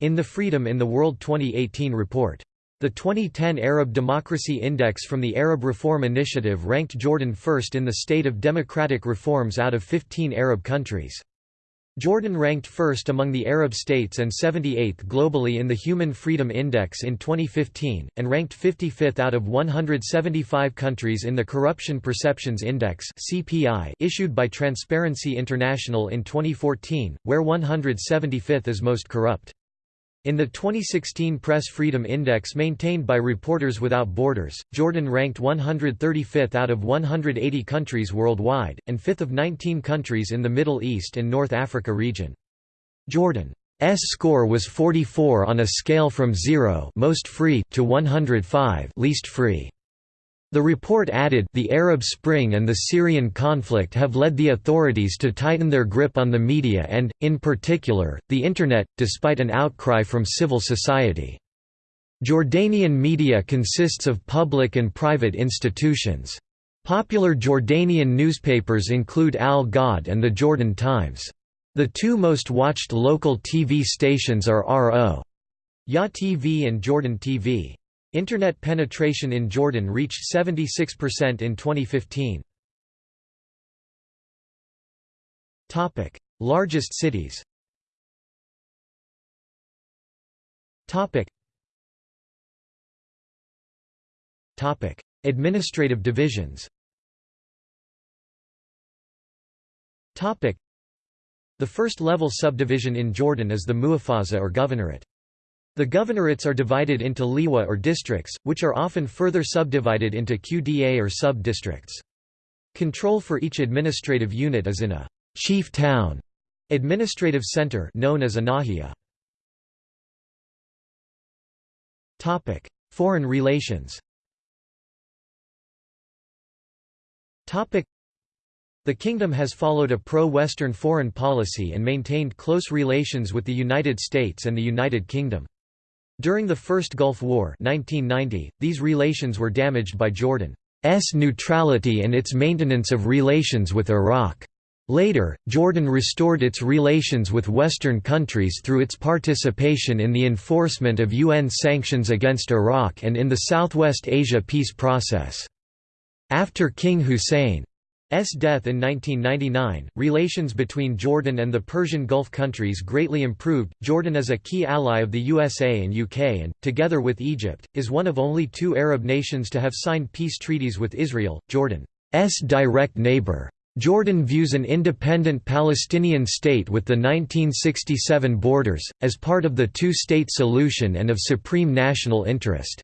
in the Freedom in the World 2018 report. The 2010 Arab Democracy Index from the Arab Reform Initiative ranked Jordan first in the state of democratic reforms out of 15 Arab countries. Jordan ranked first among the Arab states and 78th globally in the Human Freedom Index in 2015, and ranked 55th out of 175 countries in the Corruption Perceptions Index issued by Transparency International in 2014, where 175th is most corrupt. In the 2016 Press Freedom Index maintained by Reporters Without Borders, Jordan ranked 135th out of 180 countries worldwide, and 5th of 19 countries in the Middle East and North Africa region. Jordan's score was 44 on a scale from 0 most free to 105 least free. The report added, the Arab Spring and the Syrian conflict have led the authorities to tighten their grip on the media and, in particular, the Internet, despite an outcry from civil society. Jordanian media consists of public and private institutions. Popular Jordanian newspapers include Al Ghad and the Jordan Times. The two most watched local TV stations are RO. Ya TV and Jordan TV. Internet penetration in Jordan reached 76% in 2015. Topic: Largest cities. Topic. Topic: Administrative divisions. Topic: The first level subdivision in Jordan is the Muhafazah or governorate. The governorates are divided into liwa or districts, which are often further subdivided into QDA or sub-districts. Control for each administrative unit is in a chief town administrative center known as a nahiya. Topic: Foreign relations. Topic: The kingdom has followed a pro-Western foreign policy and maintained close relations with the United States and the United Kingdom. During the First Gulf War 1990, these relations were damaged by Jordan's neutrality and its maintenance of relations with Iraq. Later, Jordan restored its relations with Western countries through its participation in the enforcement of UN sanctions against Iraq and in the Southwest Asia peace process. After King Hussein. Death in 1999, relations between Jordan and the Persian Gulf countries greatly improved. Jordan is a key ally of the USA and UK and, together with Egypt, is one of only two Arab nations to have signed peace treaties with Israel, Jordan's direct neighbor. Jordan views an independent Palestinian state with the 1967 borders, as part of the two-state solution and of supreme national interest.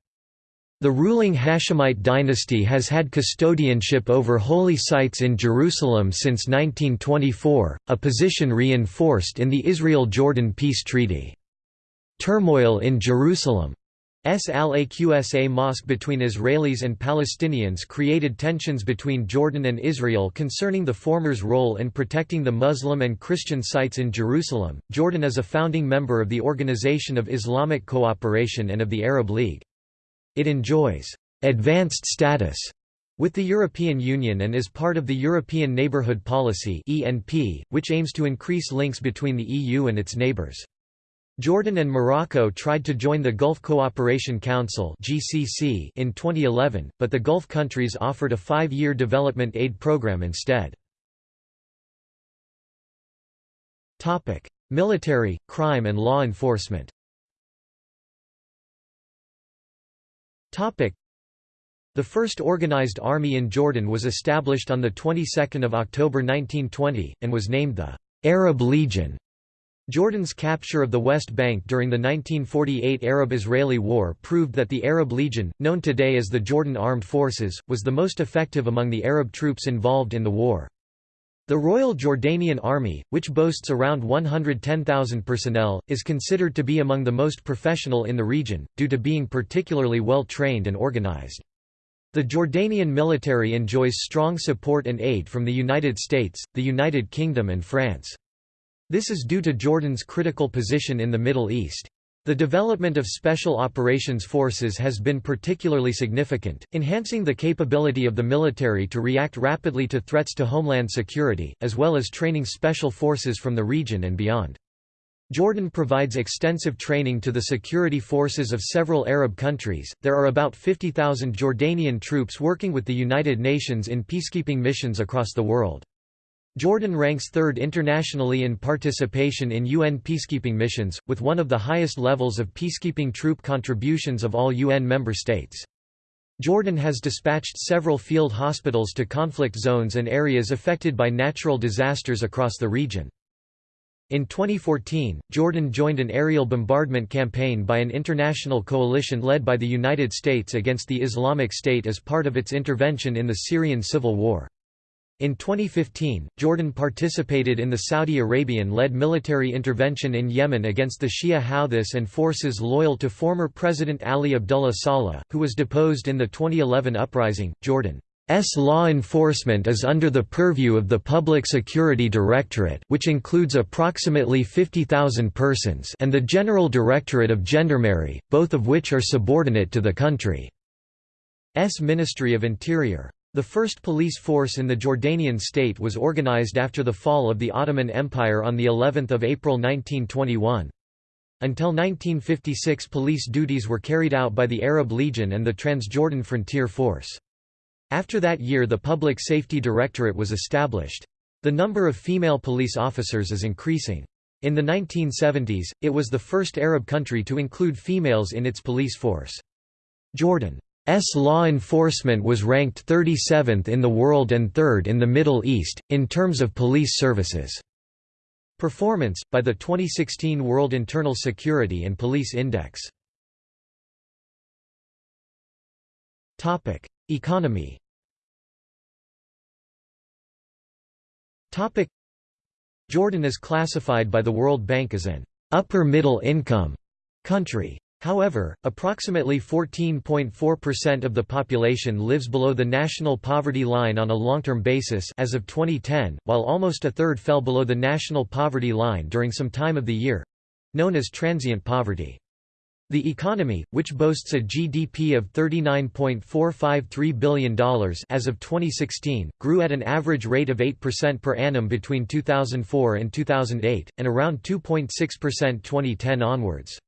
The ruling Hashemite dynasty has had custodianship over holy sites in Jerusalem since 1924, a position reinforced in the Israel–Jordan peace treaty. Turmoil in Jerusalem S. Al-Aqsa mosque between Israelis and Palestinians created tensions between Jordan and Israel concerning the former's role in protecting the Muslim and Christian sites in Jerusalem. Jordan is a founding member of the Organization of Islamic Cooperation and of the Arab League. It enjoys advanced status with the European Union and is part of the European Neighbourhood Policy which aims to increase links between the EU and its neighbours. Jordan and Morocco tried to join the Gulf Cooperation Council in 2011, but the Gulf countries offered a five-year development aid program instead. Military, crime and law enforcement The first organized army in Jordan was established on the 22nd of October 1920 and was named the Arab Legion. Jordan's capture of the West Bank during the 1948 Arab-Israeli War proved that the Arab Legion, known today as the Jordan Armed Forces, was the most effective among the Arab troops involved in the war. The Royal Jordanian Army, which boasts around 110,000 personnel, is considered to be among the most professional in the region, due to being particularly well trained and organized. The Jordanian military enjoys strong support and aid from the United States, the United Kingdom and France. This is due to Jordan's critical position in the Middle East. The development of Special Operations Forces has been particularly significant, enhancing the capability of the military to react rapidly to threats to homeland security, as well as training special forces from the region and beyond. Jordan provides extensive training to the security forces of several Arab countries. There are about 50,000 Jordanian troops working with the United Nations in peacekeeping missions across the world. Jordan ranks third internationally in participation in UN peacekeeping missions, with one of the highest levels of peacekeeping troop contributions of all UN member states. Jordan has dispatched several field hospitals to conflict zones and areas affected by natural disasters across the region. In 2014, Jordan joined an aerial bombardment campaign by an international coalition led by the United States against the Islamic State as part of its intervention in the Syrian civil war. In 2015, Jordan participated in the Saudi Arabian-led military intervention in Yemen against the Shia Houthis and forces loyal to former President Ali Abdullah Saleh, who was deposed in the 2011 uprising. Jordan's law enforcement is under the purview of the Public Security Directorate which includes approximately 50,000 persons and the General Directorate of Gendarmerie, both of which are subordinate to the country's Ministry of Interior. The first police force in the Jordanian state was organized after the fall of the Ottoman Empire on the 11th of April 1921. Until 1956 police duties were carried out by the Arab Legion and the Transjordan Frontier Force. After that year the Public Safety Directorate was established. The number of female police officers is increasing. In the 1970s, it was the first Arab country to include females in its police force. Jordan S law enforcement was ranked 37th in the world and 3rd in the Middle East, in terms of police services. Performance, by the 2016 World Internal Security and Police Index. Economy Jordan is classified by the World Bank as an upper middle income country. However, approximately 14.4% of the population lives below the national poverty line on a long-term basis as of 2010, while almost a third fell below the national poverty line during some time of the year—known as transient poverty. The economy, which boasts a GDP of $39.453 billion as of 2016, grew at an average rate of 8% per annum between 2004 and 2008, and around 2.6% 2010 onwards.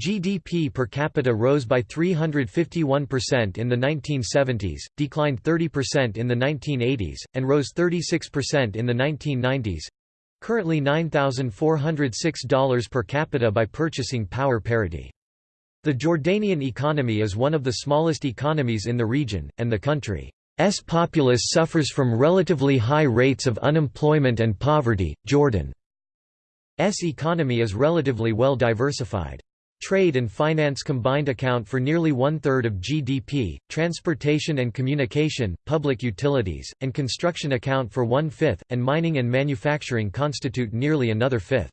GDP per capita rose by 351% in the 1970s, declined 30% in the 1980s, and rose 36% in the 1990s currently $9,406 per capita by purchasing power parity. The Jordanian economy is one of the smallest economies in the region, and the country's populace suffers from relatively high rates of unemployment and poverty. Jordan's economy is relatively well diversified. Trade and finance combined account for nearly one-third of GDP, transportation and communication, public utilities, and construction account for one-fifth, and mining and manufacturing constitute nearly another fifth.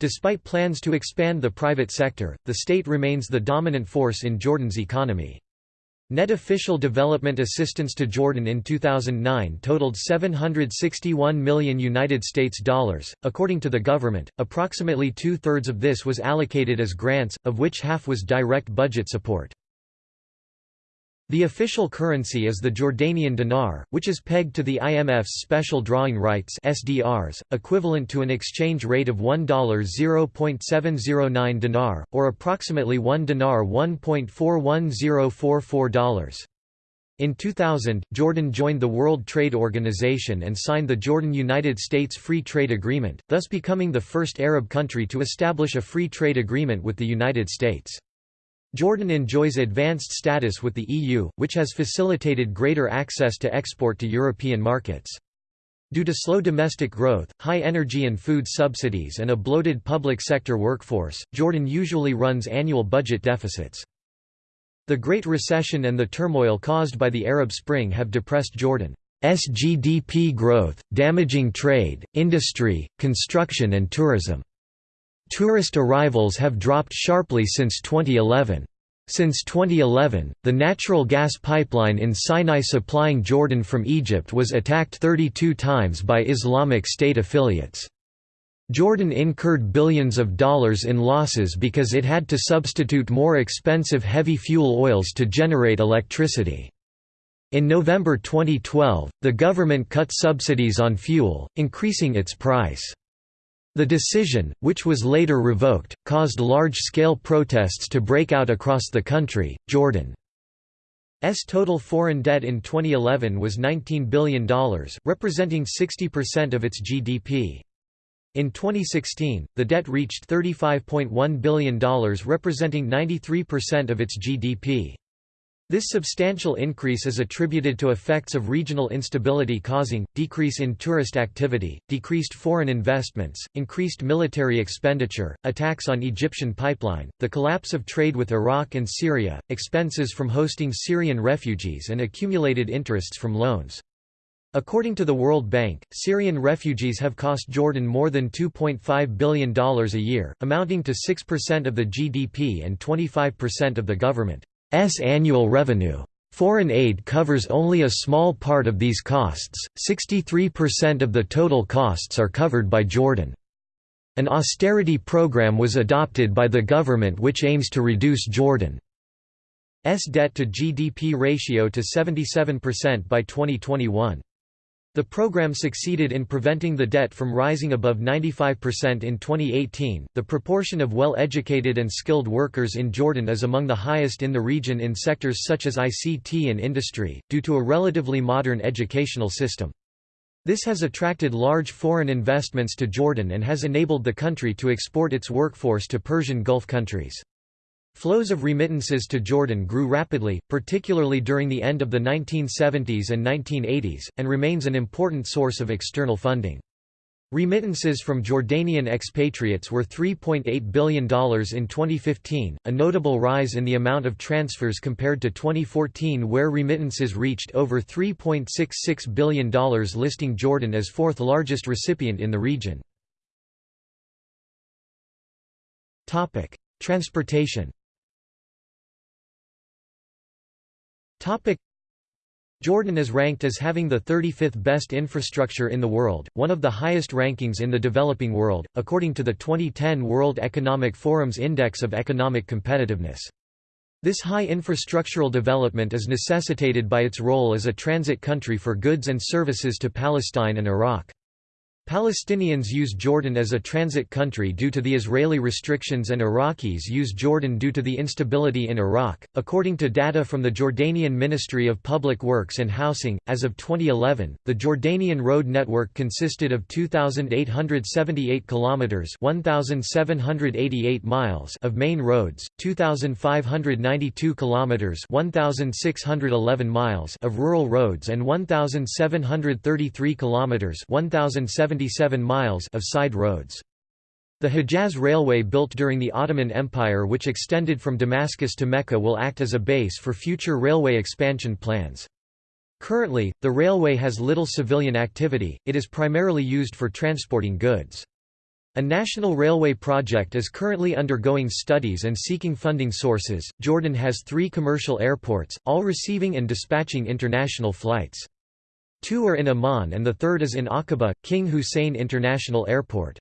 Despite plans to expand the private sector, the state remains the dominant force in Jordan's economy. Net official development assistance to Jordan in 2009 totaled 761 million United States dollars. According to the government, approximately two-thirds of this was allocated as grants, of which half was direct budget support. The official currency is the Jordanian dinar, which is pegged to the IMF's special drawing rights (SDRs), equivalent to an exchange rate of $1 0.709 dinar or approximately 1 dinar $1.41044. In 2000, Jordan joined the World Trade Organization and signed the Jordan-United States Free Trade Agreement, thus becoming the first Arab country to establish a free trade agreement with the United States. Jordan enjoys advanced status with the EU, which has facilitated greater access to export to European markets. Due to slow domestic growth, high energy and food subsidies and a bloated public sector workforce, Jordan usually runs annual budget deficits. The Great Recession and the turmoil caused by the Arab Spring have depressed Jordan's GDP growth, damaging trade, industry, construction and tourism. Tourist arrivals have dropped sharply since 2011. Since 2011, the natural gas pipeline in Sinai supplying Jordan from Egypt was attacked 32 times by Islamic State affiliates. Jordan incurred billions of dollars in losses because it had to substitute more expensive heavy fuel oils to generate electricity. In November 2012, the government cut subsidies on fuel, increasing its price. The decision, which was later revoked, caused large-scale protests to break out across the country. Jordan's total foreign debt in 2011 was $19 billion, representing 60% of its GDP. In 2016, the debt reached $35.1 billion representing 93% of its GDP. This substantial increase is attributed to effects of regional instability causing, decrease in tourist activity, decreased foreign investments, increased military expenditure, attacks on Egyptian pipeline, the collapse of trade with Iraq and Syria, expenses from hosting Syrian refugees and accumulated interests from loans. According to the World Bank, Syrian refugees have cost Jordan more than $2.5 billion a year, amounting to 6% of the GDP and 25% of the government. S annual revenue. Foreign aid covers only a small part of these costs, 63% of the total costs are covered by Jordan. An austerity program was adopted by the government which aims to reduce Jordan's debt to GDP ratio to 77% by 2021. The program succeeded in preventing the debt from rising above 95% in 2018. The proportion of well educated and skilled workers in Jordan is among the highest in the region in sectors such as ICT and industry, due to a relatively modern educational system. This has attracted large foreign investments to Jordan and has enabled the country to export its workforce to Persian Gulf countries. Flows of remittances to Jordan grew rapidly, particularly during the end of the 1970s and 1980s, and remains an important source of external funding. Remittances from Jordanian expatriates were $3.8 billion in 2015, a notable rise in the amount of transfers compared to 2014 where remittances reached over $3.66 billion listing Jordan as fourth largest recipient in the region. Transportation Jordan is ranked as having the 35th best infrastructure in the world, one of the highest rankings in the developing world, according to the 2010 World Economic Forum's Index of Economic Competitiveness. This high infrastructural development is necessitated by its role as a transit country for goods and services to Palestine and Iraq. Palestinians use Jordan as a transit country due to the Israeli restrictions and Iraqis use Jordan due to the instability in Iraq. According to data from the Jordanian Ministry of Public Works and Housing, as of 2011, the Jordanian road network consisted of 2878 kilometers, 1788 miles of main roads, 2592 kilometers, 1611 miles of rural roads and 1733 kilometers, 1070 77 miles of side roads. The Hejaz Railway built during the Ottoman Empire which extended from Damascus to Mecca will act as a base for future railway expansion plans. Currently, the railway has little civilian activity, it is primarily used for transporting goods. A national railway project is currently undergoing studies and seeking funding sources. Jordan has three commercial airports, all receiving and dispatching international flights. Two are in Amman and the third is in Aqaba, King Hussein International Airport.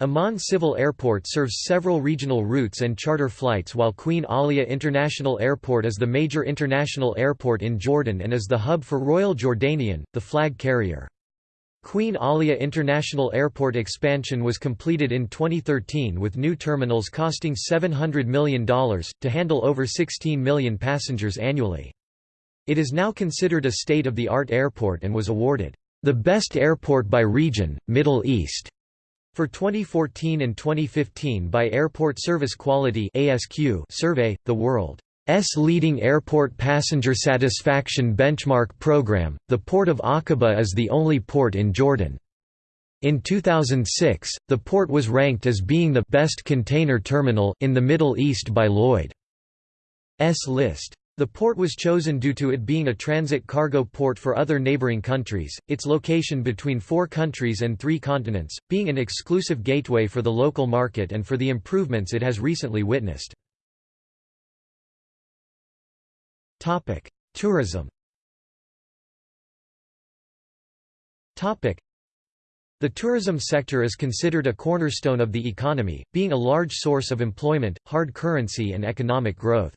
Amman Civil Airport serves several regional routes and charter flights while Queen Alia International Airport is the major international airport in Jordan and is the hub for Royal Jordanian, the flag carrier. Queen Alia International Airport expansion was completed in 2013 with new terminals costing $700 million, to handle over 16 million passengers annually. It is now considered a state-of-the-art airport and was awarded, "...the best airport by region, Middle East." For 2014 and 2015 by Airport Service Quality survey, the world's leading airport passenger satisfaction benchmark program, the Port of Aqaba is the only port in Jordan. In 2006, the port was ranked as being the best container terminal in the Middle East by Lloyd's list. The port was chosen due to it being a transit cargo port for other neighboring countries, its location between four countries and three continents, being an exclusive gateway for the local market and for the improvements it has recently witnessed. Tourism the tourism sector is considered a cornerstone of the economy, being a large source of employment, hard currency and economic growth.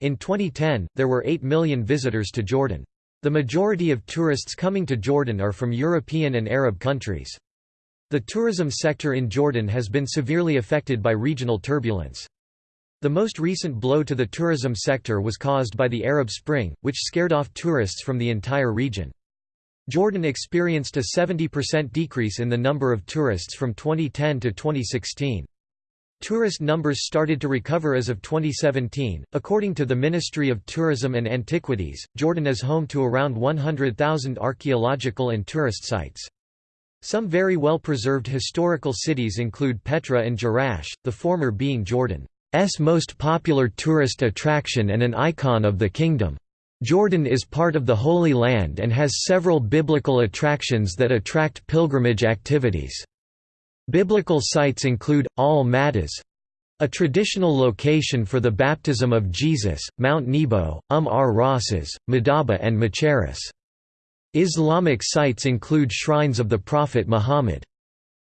In 2010, there were 8 million visitors to Jordan. The majority of tourists coming to Jordan are from European and Arab countries. The tourism sector in Jordan has been severely affected by regional turbulence. The most recent blow to the tourism sector was caused by the Arab Spring, which scared off tourists from the entire region. Jordan experienced a 70% decrease in the number of tourists from 2010 to 2016. Tourist numbers started to recover as of 2017. According to the Ministry of Tourism and Antiquities, Jordan is home to around 100,000 archaeological and tourist sites. Some very well preserved historical cities include Petra and Jerash, the former being Jordan's most popular tourist attraction and an icon of the kingdom. Jordan is part of the Holy Land and has several biblical attractions that attract pilgrimage activities. Biblical sites include, Al-Maghtas, a traditional location for the baptism of Jesus, Mount Nebo, Um ar Rasas, Madaba and Machaerus. Islamic sites include shrines of the Prophet Muhammad.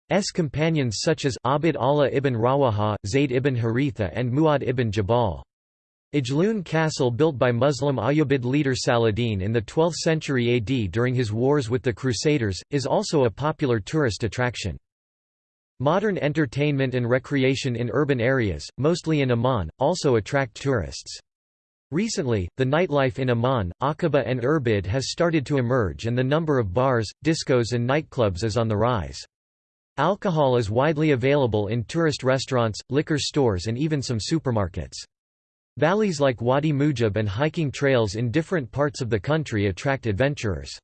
Muhammad's companions such as Abd Allah ibn Rawaha, Zayd ibn Haritha and Mu'adh ibn Jabal. Ajloun Castle built by Muslim Ayyubid leader Saladin in the 12th century AD during his wars with the Crusaders, is also a popular tourist attraction. Modern entertainment and recreation in urban areas, mostly in Amman, also attract tourists. Recently, the nightlife in Amman, Aqaba and Irbid has started to emerge and the number of bars, discos and nightclubs is on the rise. Alcohol is widely available in tourist restaurants, liquor stores and even some supermarkets. Valleys like Wadi Mujib and hiking trails in different parts of the country attract adventurers.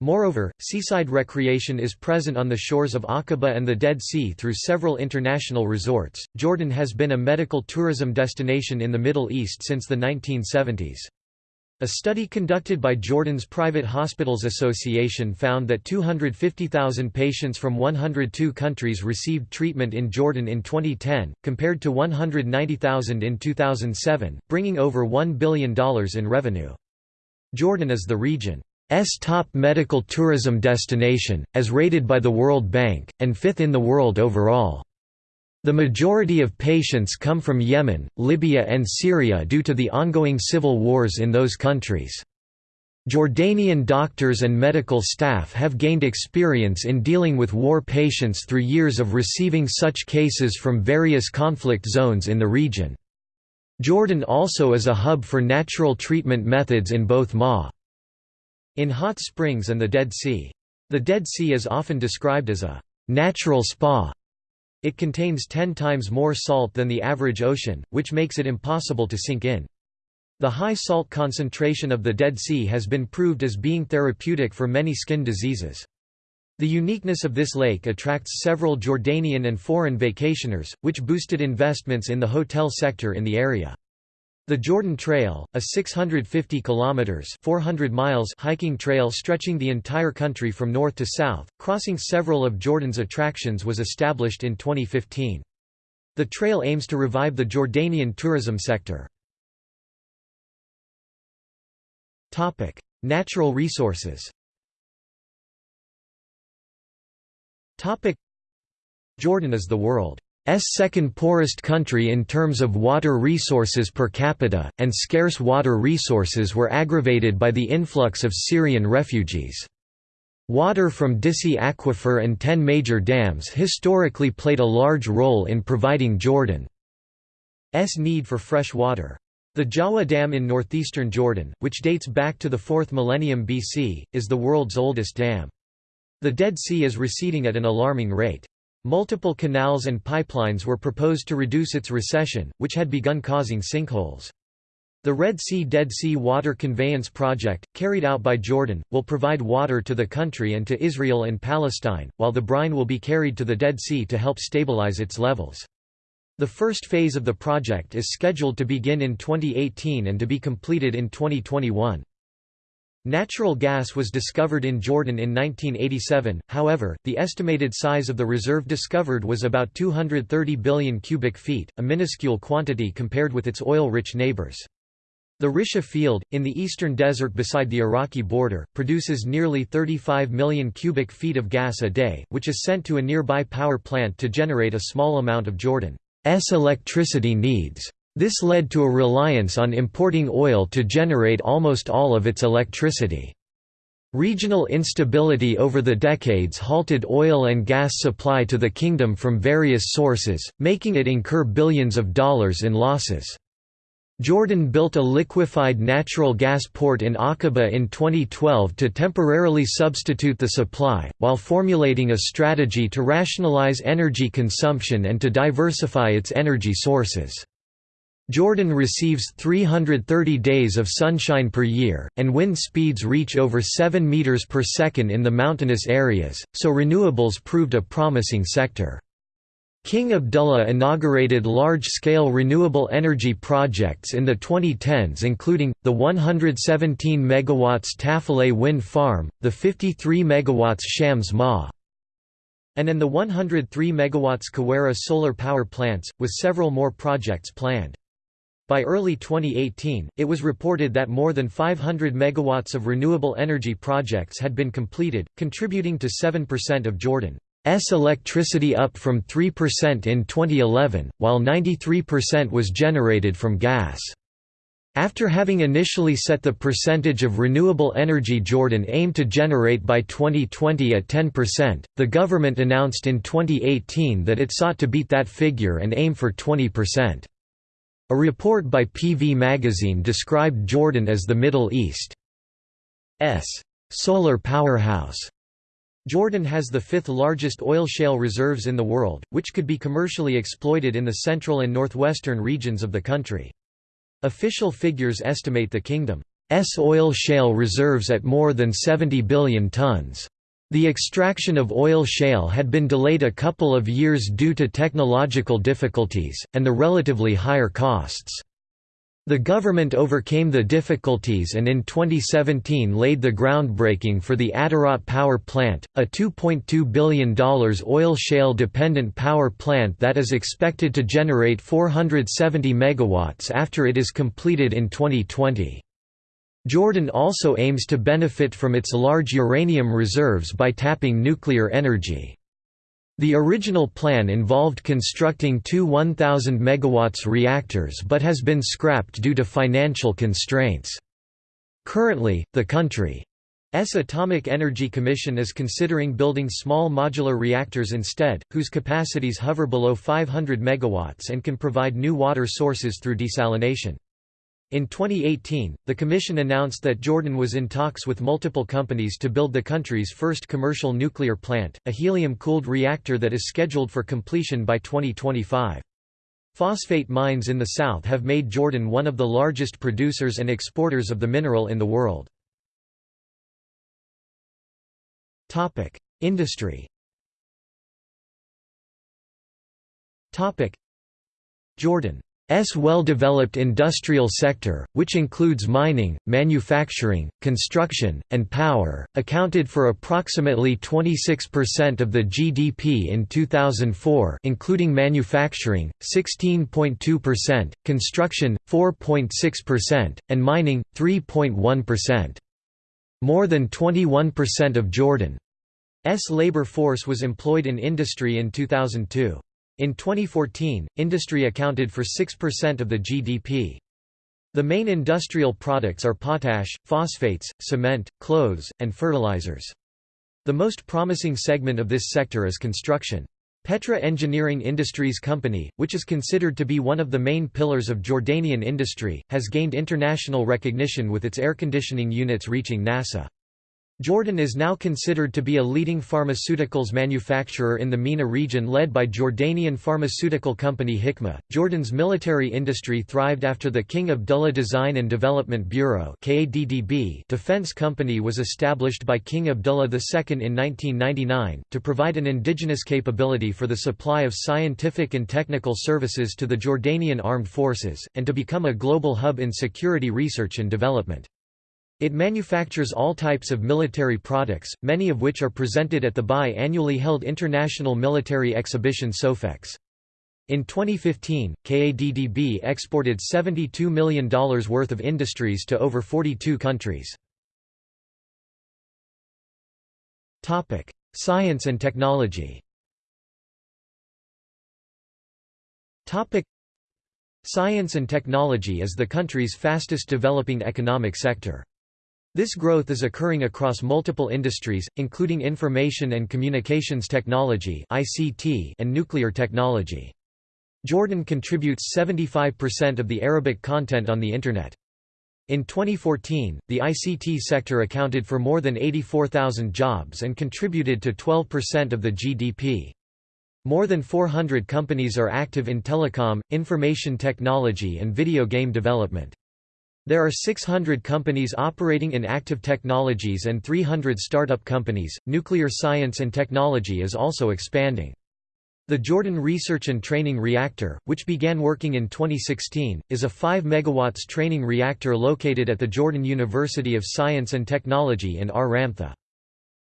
Moreover, seaside recreation is present on the shores of Aqaba and the Dead Sea through several international resorts. Jordan has been a medical tourism destination in the Middle East since the 1970s. A study conducted by Jordan's Private Hospitals Association found that 250,000 patients from 102 countries received treatment in Jordan in 2010, compared to 190,000 in 2007, bringing over $1 billion in revenue. Jordan is the region's top medical tourism destination, as rated by the World Bank, and fifth in the world overall. The majority of patients come from Yemen, Libya and Syria due to the ongoing civil wars in those countries. Jordanian doctors and medical staff have gained experience in dealing with war patients through years of receiving such cases from various conflict zones in the region. Jordan also is a hub for natural treatment methods in both Ma in hot springs and the Dead Sea. The Dead Sea is often described as a natural spa. It contains ten times more salt than the average ocean, which makes it impossible to sink in. The high salt concentration of the Dead Sea has been proved as being therapeutic for many skin diseases. The uniqueness of this lake attracts several Jordanian and foreign vacationers, which boosted investments in the hotel sector in the area. The Jordan Trail, a 650 kilometers (400 miles) hiking trail stretching the entire country from north to south, crossing several of Jordan's attractions was established in 2015. The trail aims to revive the Jordanian tourism sector. Topic: Natural resources. Topic: Jordan is the world's second poorest country in terms of water resources per capita, and scarce water resources were aggravated by the influx of Syrian refugees. Water from Disi Aquifer and ten major dams historically played a large role in providing Jordan's need for fresh water. The Jawa Dam in northeastern Jordan, which dates back to the 4th millennium BC, is the world's oldest dam. The Dead Sea is receding at an alarming rate. Multiple canals and pipelines were proposed to reduce its recession, which had begun causing sinkholes. The Red Sea Dead Sea Water Conveyance Project, carried out by Jordan, will provide water to the country and to Israel and Palestine, while the brine will be carried to the Dead Sea to help stabilize its levels. The first phase of the project is scheduled to begin in 2018 and to be completed in 2021. Natural gas was discovered in Jordan in 1987, however, the estimated size of the reserve discovered was about 230 billion cubic feet, a minuscule quantity compared with its oil-rich neighbors. The Risha field, in the eastern desert beside the Iraqi border, produces nearly 35 million cubic feet of gas a day, which is sent to a nearby power plant to generate a small amount of Jordan's electricity needs. This led to a reliance on importing oil to generate almost all of its electricity. Regional instability over the decades halted oil and gas supply to the kingdom from various sources, making it incur billions of dollars in losses. Jordan built a liquefied natural gas port in Aqaba in 2012 to temporarily substitute the supply, while formulating a strategy to rationalize energy consumption and to diversify its energy sources. Jordan receives 330 days of sunshine per year, and wind speeds reach over 7 meters per second in the mountainous areas, so renewables proved a promising sector. King Abdullah inaugurated large-scale renewable energy projects in the 2010s including, the 117 MW Tafileh wind farm, the 53 MW Shams Ma and and the 103 MW Quweira solar power plants, with several more projects planned. By early 2018, it was reported that more than 500 megawatts of renewable energy projects had been completed, contributing to 7% of Jordan's electricity up from 3% in 2011, while 93% was generated from gas. After having initially set the percentage of renewable energy Jordan aimed to generate by 2020 at 10%, the government announced in 2018 that it sought to beat that figure and aim for 20%. A report by PV Magazine described Jordan as the Middle East's solar powerhouse. Jordan has the fifth largest oil shale reserves in the world, which could be commercially exploited in the central and northwestern regions of the country. Official figures estimate the kingdom's oil shale reserves at more than 70 billion tons. The extraction of oil shale had been delayed a couple of years due to technological difficulties, and the relatively higher costs. The government overcame the difficulties and in 2017 laid the groundbreaking for the Attarat Power Plant, a $2.2 billion oil shale dependent power plant that is expected to generate 470 megawatts after it is completed in 2020. Jordan also aims to benefit from its large uranium reserves by tapping nuclear energy. The original plan involved constructing two 1,000 MW reactors but has been scrapped due to financial constraints. Currently, the country's Atomic Energy Commission is considering building small modular reactors instead, whose capacities hover below 500 MW and can provide new water sources through desalination. In 2018, the Commission announced that Jordan was in talks with multiple companies to build the country's first commercial nuclear plant, a helium-cooled reactor that is scheduled for completion by 2025. Phosphate mines in the south have made Jordan one of the largest producers and exporters of the mineral in the world. Industry Jordan S well-developed industrial sector, which includes mining, manufacturing, construction, and power, accounted for approximately 26% of the GDP in 2004 including manufacturing, 16.2%, construction, 4.6%, and mining, 3.1%. More than 21% of Jordan's labor force was employed in industry in 2002. In 2014, industry accounted for 6% of the GDP. The main industrial products are potash, phosphates, cement, clothes, and fertilizers. The most promising segment of this sector is construction. Petra Engineering Industries Company, which is considered to be one of the main pillars of Jordanian industry, has gained international recognition with its air conditioning units reaching NASA. Jordan is now considered to be a leading pharmaceuticals manufacturer in the MENA region led by Jordanian pharmaceutical company Hikma. Jordan's military industry thrived after the King Abdullah Design and Development Bureau defense company was established by King Abdullah II in 1999, to provide an indigenous capability for the supply of scientific and technical services to the Jordanian armed forces, and to become a global hub in security research and development. It manufactures all types of military products, many of which are presented at the bi-annually held International Military Exhibition SOFEX. In 2015, KADDB exported $72 million worth of industries to over 42 countries. Science and technology Science and technology is the country's fastest developing economic sector. This growth is occurring across multiple industries, including information and communications technology and nuclear technology. Jordan contributes 75% of the Arabic content on the Internet. In 2014, the ICT sector accounted for more than 84,000 jobs and contributed to 12% of the GDP. More than 400 companies are active in telecom, information technology and video game development. There are 600 companies operating in active technologies and 300 startup companies. Nuclear science and technology is also expanding. The Jordan Research and Training Reactor, which began working in 2016, is a 5 MW training reactor located at the Jordan University of Science and Technology in Ar Ramtha.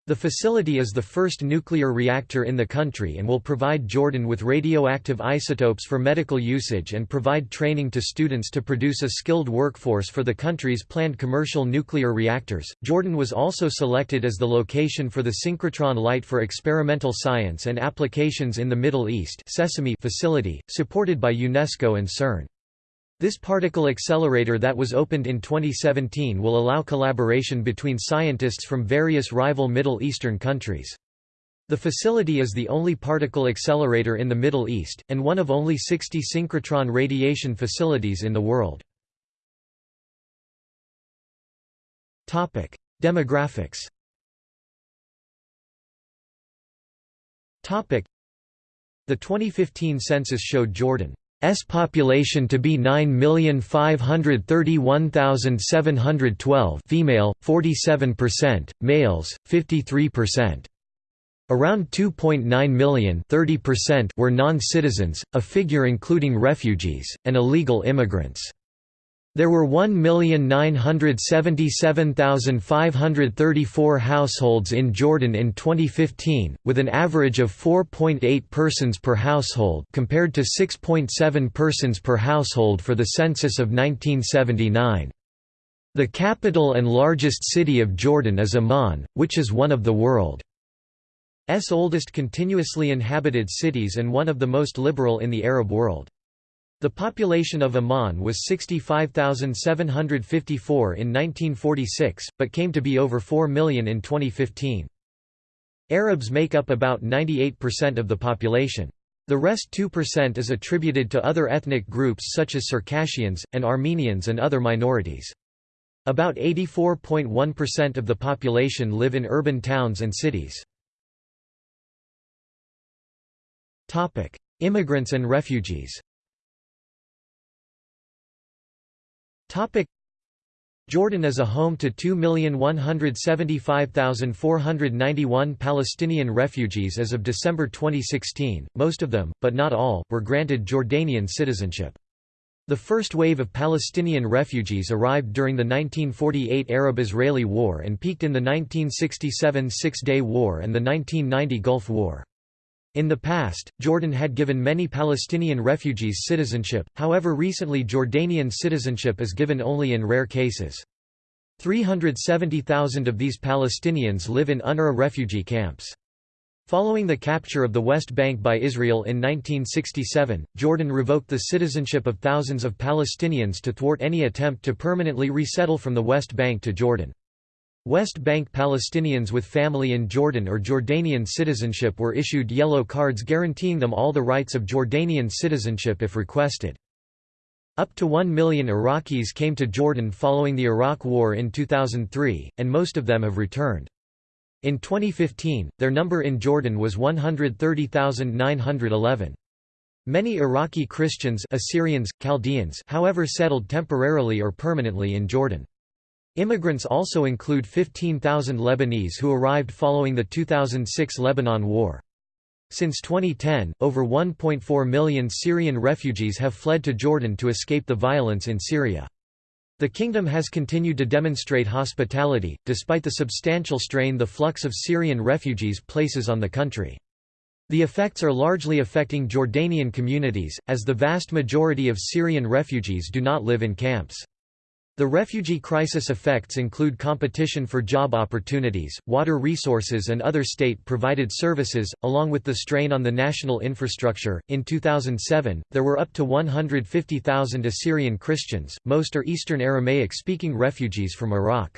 The facility is the first nuclear reactor in the country and will provide Jordan with radioactive isotopes for medical usage and provide training to students to produce a skilled workforce for the country's planned commercial nuclear reactors. Jordan was also selected as the location for the synchrotron light for experimental science and applications in the Middle East Sesame facility, supported by UNESCO and CERN. This particle accelerator that was opened in 2017 will allow collaboration between scientists from various rival Middle Eastern countries. The facility is the only particle accelerator in the Middle East, and one of only 60 synchrotron radiation facilities in the world. Demographics The 2015 census showed Jordan S population to be 9,531,712 female, 47%, males, 53%. Around 2.9 million 30% were non-citizens, a figure including refugees, and illegal immigrants. There were 1,977,534 households in Jordan in 2015, with an average of 4.8 persons per household compared to 6.7 persons per household for the census of 1979. The capital and largest city of Jordan is Amman, which is one of the world's oldest continuously inhabited cities and one of the most liberal in the Arab world. The population of Amman was 65,754 in 1946, but came to be over 4 million in 2015. Arabs make up about 98% of the population. The rest 2% is attributed to other ethnic groups such as Circassians, and Armenians and other minorities. About 84.1% of the population live in urban towns and cities. Immigrants and refugees Jordan is a home to 2,175,491 Palestinian refugees as of December 2016, most of them, but not all, were granted Jordanian citizenship. The first wave of Palestinian refugees arrived during the 1948 Arab–Israeli War and peaked in the 1967 Six-Day War and the 1990 Gulf War. In the past, Jordan had given many Palestinian refugees citizenship, however recently Jordanian citizenship is given only in rare cases. 370,000 of these Palestinians live in UNRWA refugee camps. Following the capture of the West Bank by Israel in 1967, Jordan revoked the citizenship of thousands of Palestinians to thwart any attempt to permanently resettle from the West Bank to Jordan. West Bank Palestinians with family in Jordan or Jordanian citizenship were issued yellow cards guaranteeing them all the rights of Jordanian citizenship if requested. Up to 1 million Iraqis came to Jordan following the Iraq War in 2003, and most of them have returned. In 2015, their number in Jordan was 130,911. Many Iraqi Christians Assyrians, Chaldeans however settled temporarily or permanently in Jordan. Immigrants also include 15,000 Lebanese who arrived following the 2006 Lebanon War. Since 2010, over 1.4 million Syrian refugees have fled to Jordan to escape the violence in Syria. The kingdom has continued to demonstrate hospitality, despite the substantial strain the flux of Syrian refugees places on the country. The effects are largely affecting Jordanian communities, as the vast majority of Syrian refugees do not live in camps. The refugee crisis effects include competition for job opportunities, water resources, and other state provided services, along with the strain on the national infrastructure. In 2007, there were up to 150,000 Assyrian Christians, most are Eastern Aramaic speaking refugees from Iraq.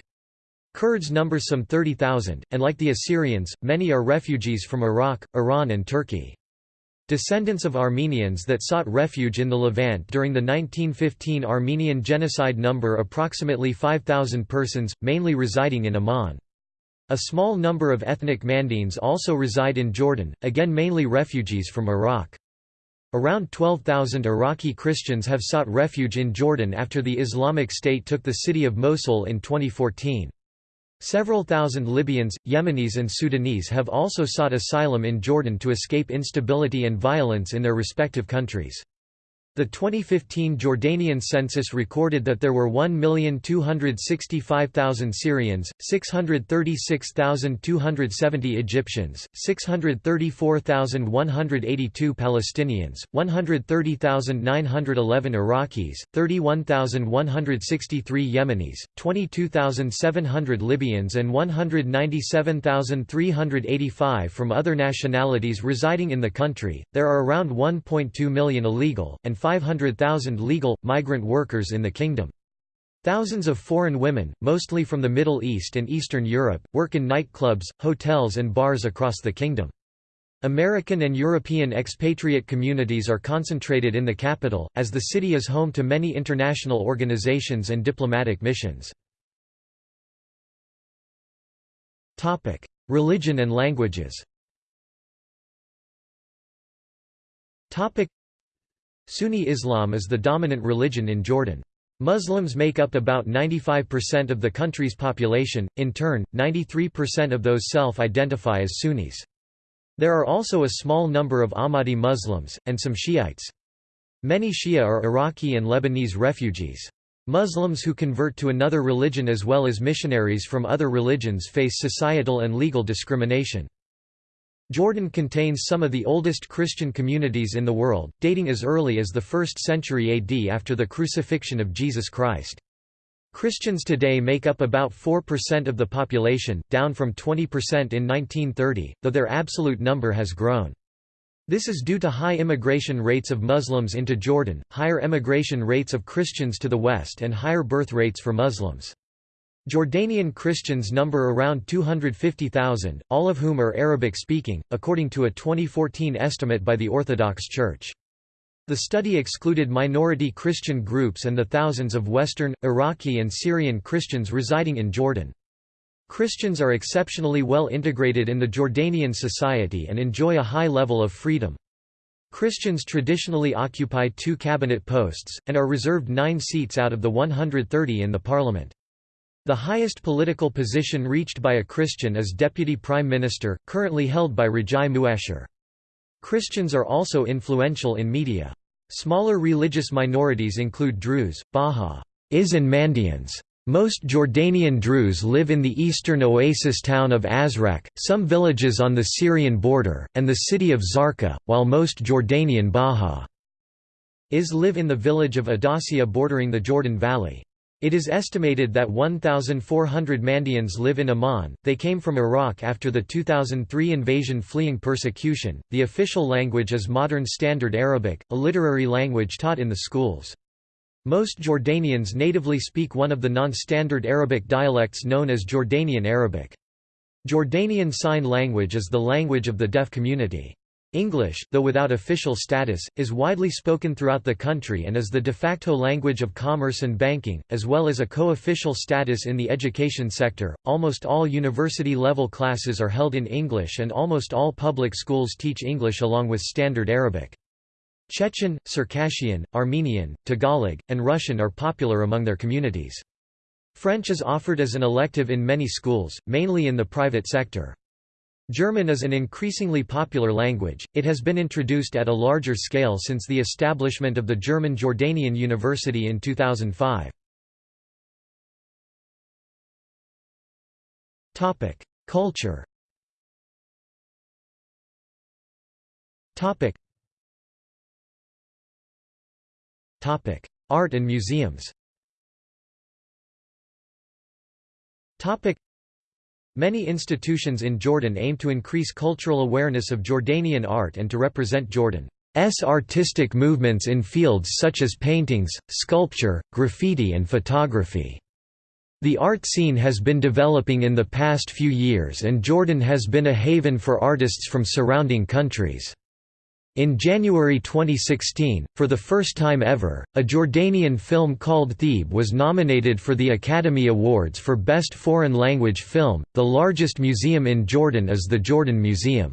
Kurds number some 30,000, and like the Assyrians, many are refugees from Iraq, Iran, and Turkey. Descendants of Armenians that sought refuge in the Levant during the 1915 Armenian genocide number approximately 5,000 persons, mainly residing in Amman. A small number of ethnic Mandaeans also reside in Jordan, again mainly refugees from Iraq. Around 12,000 Iraqi Christians have sought refuge in Jordan after the Islamic State took the city of Mosul in 2014. Several thousand Libyans, Yemenis and Sudanese have also sought asylum in Jordan to escape instability and violence in their respective countries. The 2015 Jordanian census recorded that there were 1,265,000 Syrians, 636,270 Egyptians, 634,182 Palestinians, 130,911 Iraqis, 31,163 Yemenis, 22,700 Libyans and 197,385 from other nationalities residing in the country. There are around 1.2 million illegal, and 500,000 legal, migrant workers in the kingdom. Thousands of foreign women, mostly from the Middle East and Eastern Europe, work in nightclubs, hotels and bars across the kingdom. American and European expatriate communities are concentrated in the capital, as the city is home to many international organizations and diplomatic missions. Religion and languages Sunni Islam is the dominant religion in Jordan. Muslims make up about 95% of the country's population, in turn, 93% of those self-identify as Sunnis. There are also a small number of Ahmadi Muslims, and some Shiites. Many Shia are Iraqi and Lebanese refugees. Muslims who convert to another religion as well as missionaries from other religions face societal and legal discrimination. Jordan contains some of the oldest Christian communities in the world, dating as early as the 1st century AD after the crucifixion of Jesus Christ. Christians today make up about 4% of the population, down from 20% in 1930, though their absolute number has grown. This is due to high immigration rates of Muslims into Jordan, higher emigration rates of Christians to the west and higher birth rates for Muslims. Jordanian Christians number around 250,000, all of whom are Arabic-speaking, according to a 2014 estimate by the Orthodox Church. The study excluded minority Christian groups and the thousands of Western, Iraqi and Syrian Christians residing in Jordan. Christians are exceptionally well integrated in the Jordanian society and enjoy a high level of freedom. Christians traditionally occupy two cabinet posts, and are reserved nine seats out of the 130 in the parliament. The highest political position reached by a Christian is Deputy Prime Minister, currently held by Rajai Muasher. Christians are also influential in media. Smaller religious minorities include Druze, Baha, Is and Mandeans. Most Jordanian Druze live in the eastern oasis town of Azraq, some villages on the Syrian border, and the city of Zarqa, while most Jordanian Baha is live in the village of Adassiyeh bordering the Jordan Valley. It is estimated that 1,400 Mandeans live in Amman. They came from Iraq after the 2003 invasion fleeing persecution. The official language is Modern Standard Arabic, a literary language taught in the schools. Most Jordanians natively speak one of the non-standard Arabic dialects known as Jordanian Arabic. Jordanian Sign Language is the language of the deaf community. English, though without official status, is widely spoken throughout the country and is the de facto language of commerce and banking, as well as a co-official status in the education sector. Almost all university level classes are held in English and almost all public schools teach English along with Standard Arabic. Chechen, Circassian, Armenian, Tagalog, and Russian are popular among their communities. French is offered as an elective in many schools, mainly in the private sector. German is an increasingly popular language, it has been introduced at a larger scale since the establishment of the German Jordanian University in 2005. Culture. Art and museums Many institutions in Jordan aim to increase cultural awareness of Jordanian art and to represent Jordan's artistic movements in fields such as paintings, sculpture, graffiti and photography. The art scene has been developing in the past few years and Jordan has been a haven for artists from surrounding countries. In January 2016, for the first time ever, a Jordanian film called Theeb was nominated for the Academy Awards for Best Foreign Language Film. The largest museum in Jordan is the Jordan Museum.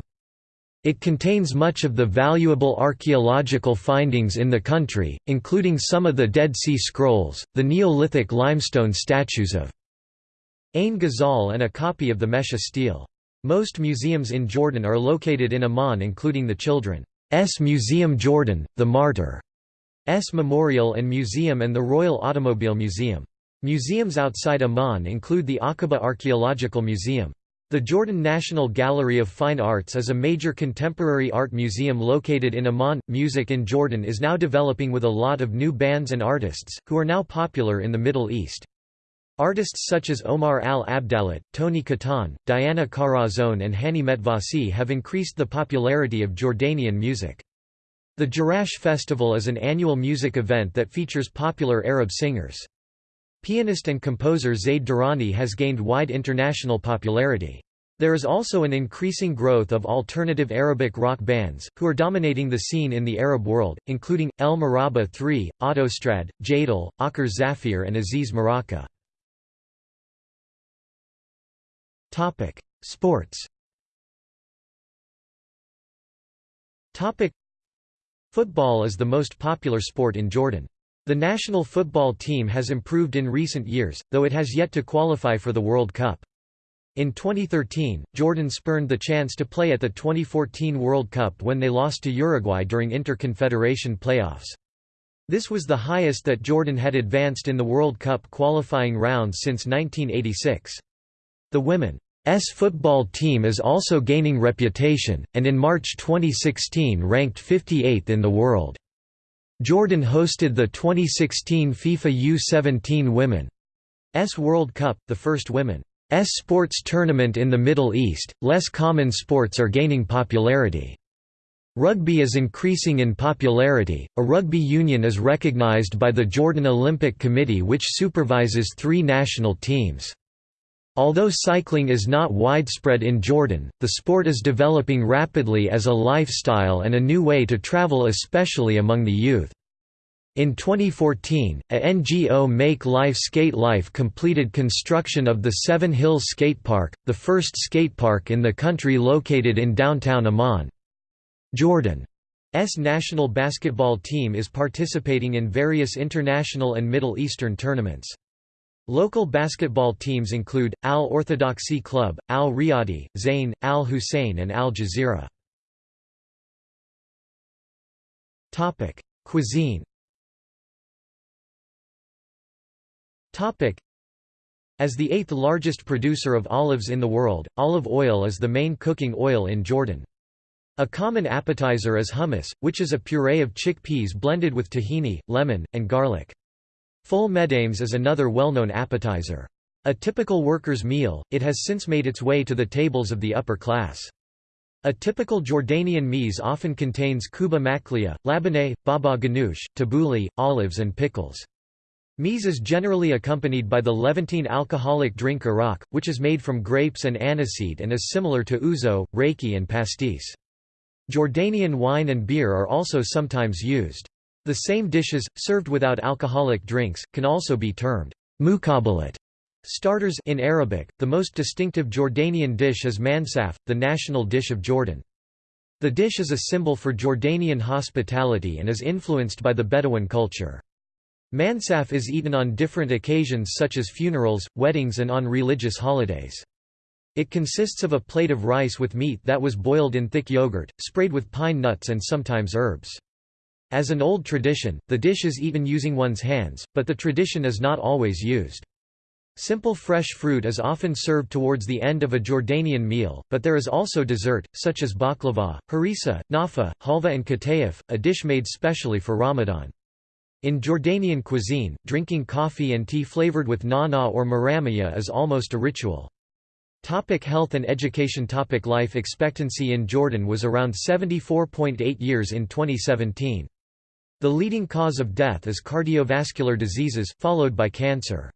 It contains much of the valuable archaeological findings in the country, including some of the Dead Sea Scrolls, the Neolithic limestone statues of Ain Ghazal and a copy of the Mesha stele. Most museums in Jordan are located in Amman including the Children. S Museum Jordan, the Martyr S Memorial and Museum and the Royal Automobile Museum. Museums outside Amman include the Aqaba Archaeological Museum. The Jordan National Gallery of Fine Arts is a major contemporary art museum located in Amman. Music in Jordan is now developing with a lot of new bands and artists, who are now popular in the Middle East. Artists such as Omar al-Abdallat, Toni Qattan, Diana Karazon and Hani Mitwasi have increased the popularity of Jordanian music. The Jerash Festival is an annual music event that features popular Arab singers. Pianist and composer Zade Dirani has gained wide international popularity. There is also an increasing growth of alternative Arabic rock bands, who are dominating the scene in the Arab world, including, El Morabba3, Autostrad, Jadal, Akher Zapheer and Aziz Maraka. Topic: Sports. Topic: Football is the most popular sport in Jordan. The national football team has improved in recent years, though it has yet to qualify for the World Cup. In 2013, Jordan spurned the chance to play at the 2014 World Cup when they lost to Uruguay during Inter-Confederation playoffs. This was the highest that Jordan had advanced in the World Cup qualifying rounds since 1986. The women's football team is also gaining reputation, and in March 2016 ranked 58th in the world. Jordan hosted the 2016 FIFA U-17 Women's World Cup, the first women's sports tournament in the Middle East. Less common sports are gaining popularity. Rugby is increasing in popularity. A rugby union is recognized by the Jordan Olympic Committee, which supervises three national teams. Although cycling is not widespread in Jordan, the sport is developing rapidly as a lifestyle and a new way to travel especially among the youth. In 2014, a NGO Make Life Skate Life completed construction of the Seven Hills Skate Park, the first skate park in the country located in downtown Amman. Jordan's national basketball team is participating in various international and Middle Eastern tournaments. Local basketball teams include, Al Orthodoxy Club, Al Riyadi, Zain, Al Hussein and Al Jazeera. Cuisine As the eighth largest producer of olives in the world, olive oil is the main cooking oil in Jordan. A common appetizer is hummus, which is a puree of chickpeas blended with tahini, lemon, and garlic. Ful medames is another well-known appetizer. A typical worker's meal, it has since made its way to the tables of the upper class. A typical Jordanian meze often contains kubba maqliya, labneh, baba ganoush, tabbouleh, olives and pickles. Meze is generally accompanied by the Levantine alcoholic drink arak, which is made from grapes and aniseed and is similar to ouzo, raki and pastis. Jordanian wine and beer are also sometimes used. The same dishes, served without alcoholic drinks, can also be termed muqabalat starters in Arabic. The most distinctive Jordanian dish is mansaf, the national dish of Jordan. The dish is a symbol for Jordanian hospitality and is influenced by the Bedouin culture. Mansaf is eaten on different occasions such as funerals, weddings and on religious holidays. It consists of a plate of rice with meat that was boiled in thick yogurt, sprayed with pine nuts and sometimes herbs. As an old tradition, the dish is eaten using one's hands, but the tradition is not always used. Simple fresh fruit is often served towards the end of a Jordanian meal, but there is also dessert, such as baklava, harissa, nafa, halva and katayef, a dish made specially for Ramadan. In Jordanian cuisine, drinking coffee and tea flavored with na'na or maramiya is almost a ritual. Topic health and education Topic Life expectancy in Jordan was around 74.8 years in 2017. The leading cause of death is cardiovascular diseases, followed by cancer.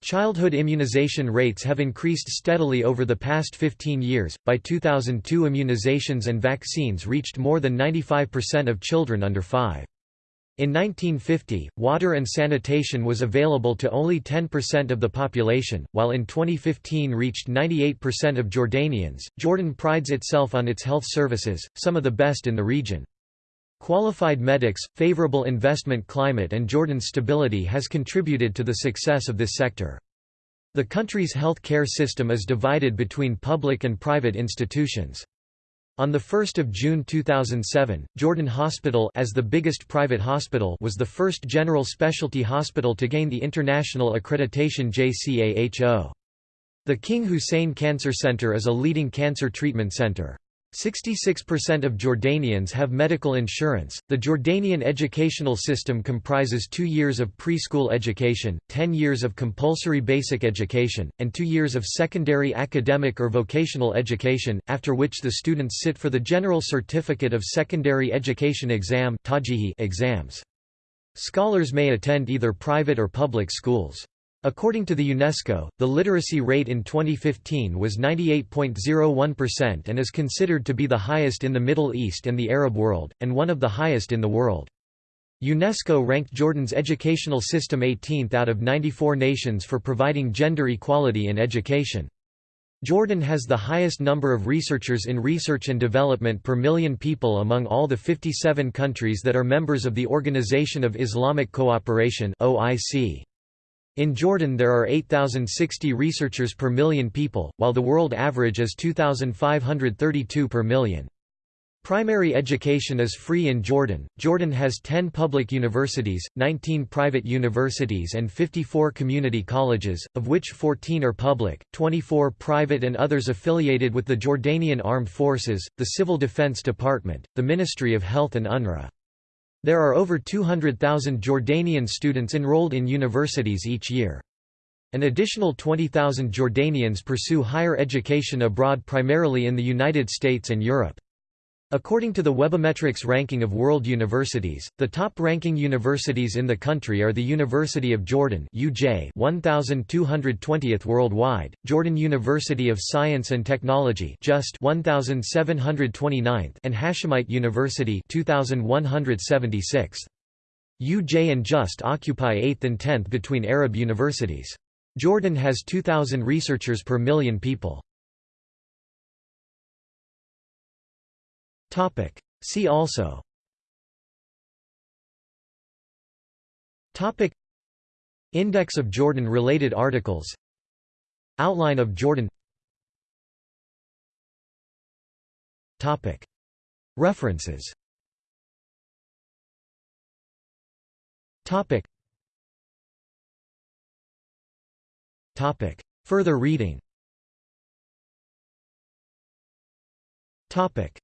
Childhood immunization rates have increased steadily over the past 15 years. By 2002, immunizations and vaccines reached more than 95% of children under 5. In 1950, water and sanitation was available to only 10% of the population, while in 2015 reached 98% of Jordanians. Jordan prides itself on its health services, some of the best in the region. Qualified medics, favorable investment climate and Jordan's stability has contributed to the success of this sector. The country's health care system is divided between public and private institutions. On 1 June 2007, Jordan Hospital as the biggest private hospital was the first general specialty hospital to gain the international accreditation JCAHO. The King Hussein Cancer Center is a leading cancer treatment center. 66% of Jordanians have medical insurance. The Jordanian educational system comprises two years of preschool education, 10 years of compulsory basic education, and two years of secondary academic or vocational education, after which the students sit for the General Certificate of Secondary Education exam exams. Scholars may attend either private or public schools. According to the UNESCO, the literacy rate in 2015 was 98.01% and is considered to be the highest in the Middle East and the Arab world, and one of the highest in the world. UNESCO ranked Jordan's educational system 18th out of 94 nations for providing gender equality in education. Jordan has the highest number of researchers in research and development per million people among all the 57 countries that are members of the Organization of Islamic Cooperation (OIC). In Jordan there are 8,060 researchers per million people, while the world average is 2,532 per million. Primary education is free in Jordan. Jordan has 10 public universities, 19 private universities, and 54 community colleges, of which 14 are public, 24 private, and others affiliated with the Jordanian Armed Forces, the Civil Defense Department, the Ministry of Health, and UNRWA. There are over 200,000 Jordanian students enrolled in universities each year. An additional 20,000 Jordanians pursue higher education abroad primarily in the United States and Europe. According to the Webometrics ranking of world universities, the top-ranking universities in the country are the University of Jordan UJ 1220th worldwide, Jordan University of Science and Technology just 1729th and Hashemite University 2176th. UJ and JUST occupy 8th and 10th between Arab universities. Jordan has 2,000 researchers per million people. Topic. See also Topic. Index of Jordan-related articles Outline of Jordan Topic. References Topic. Topic. Further reading Topic.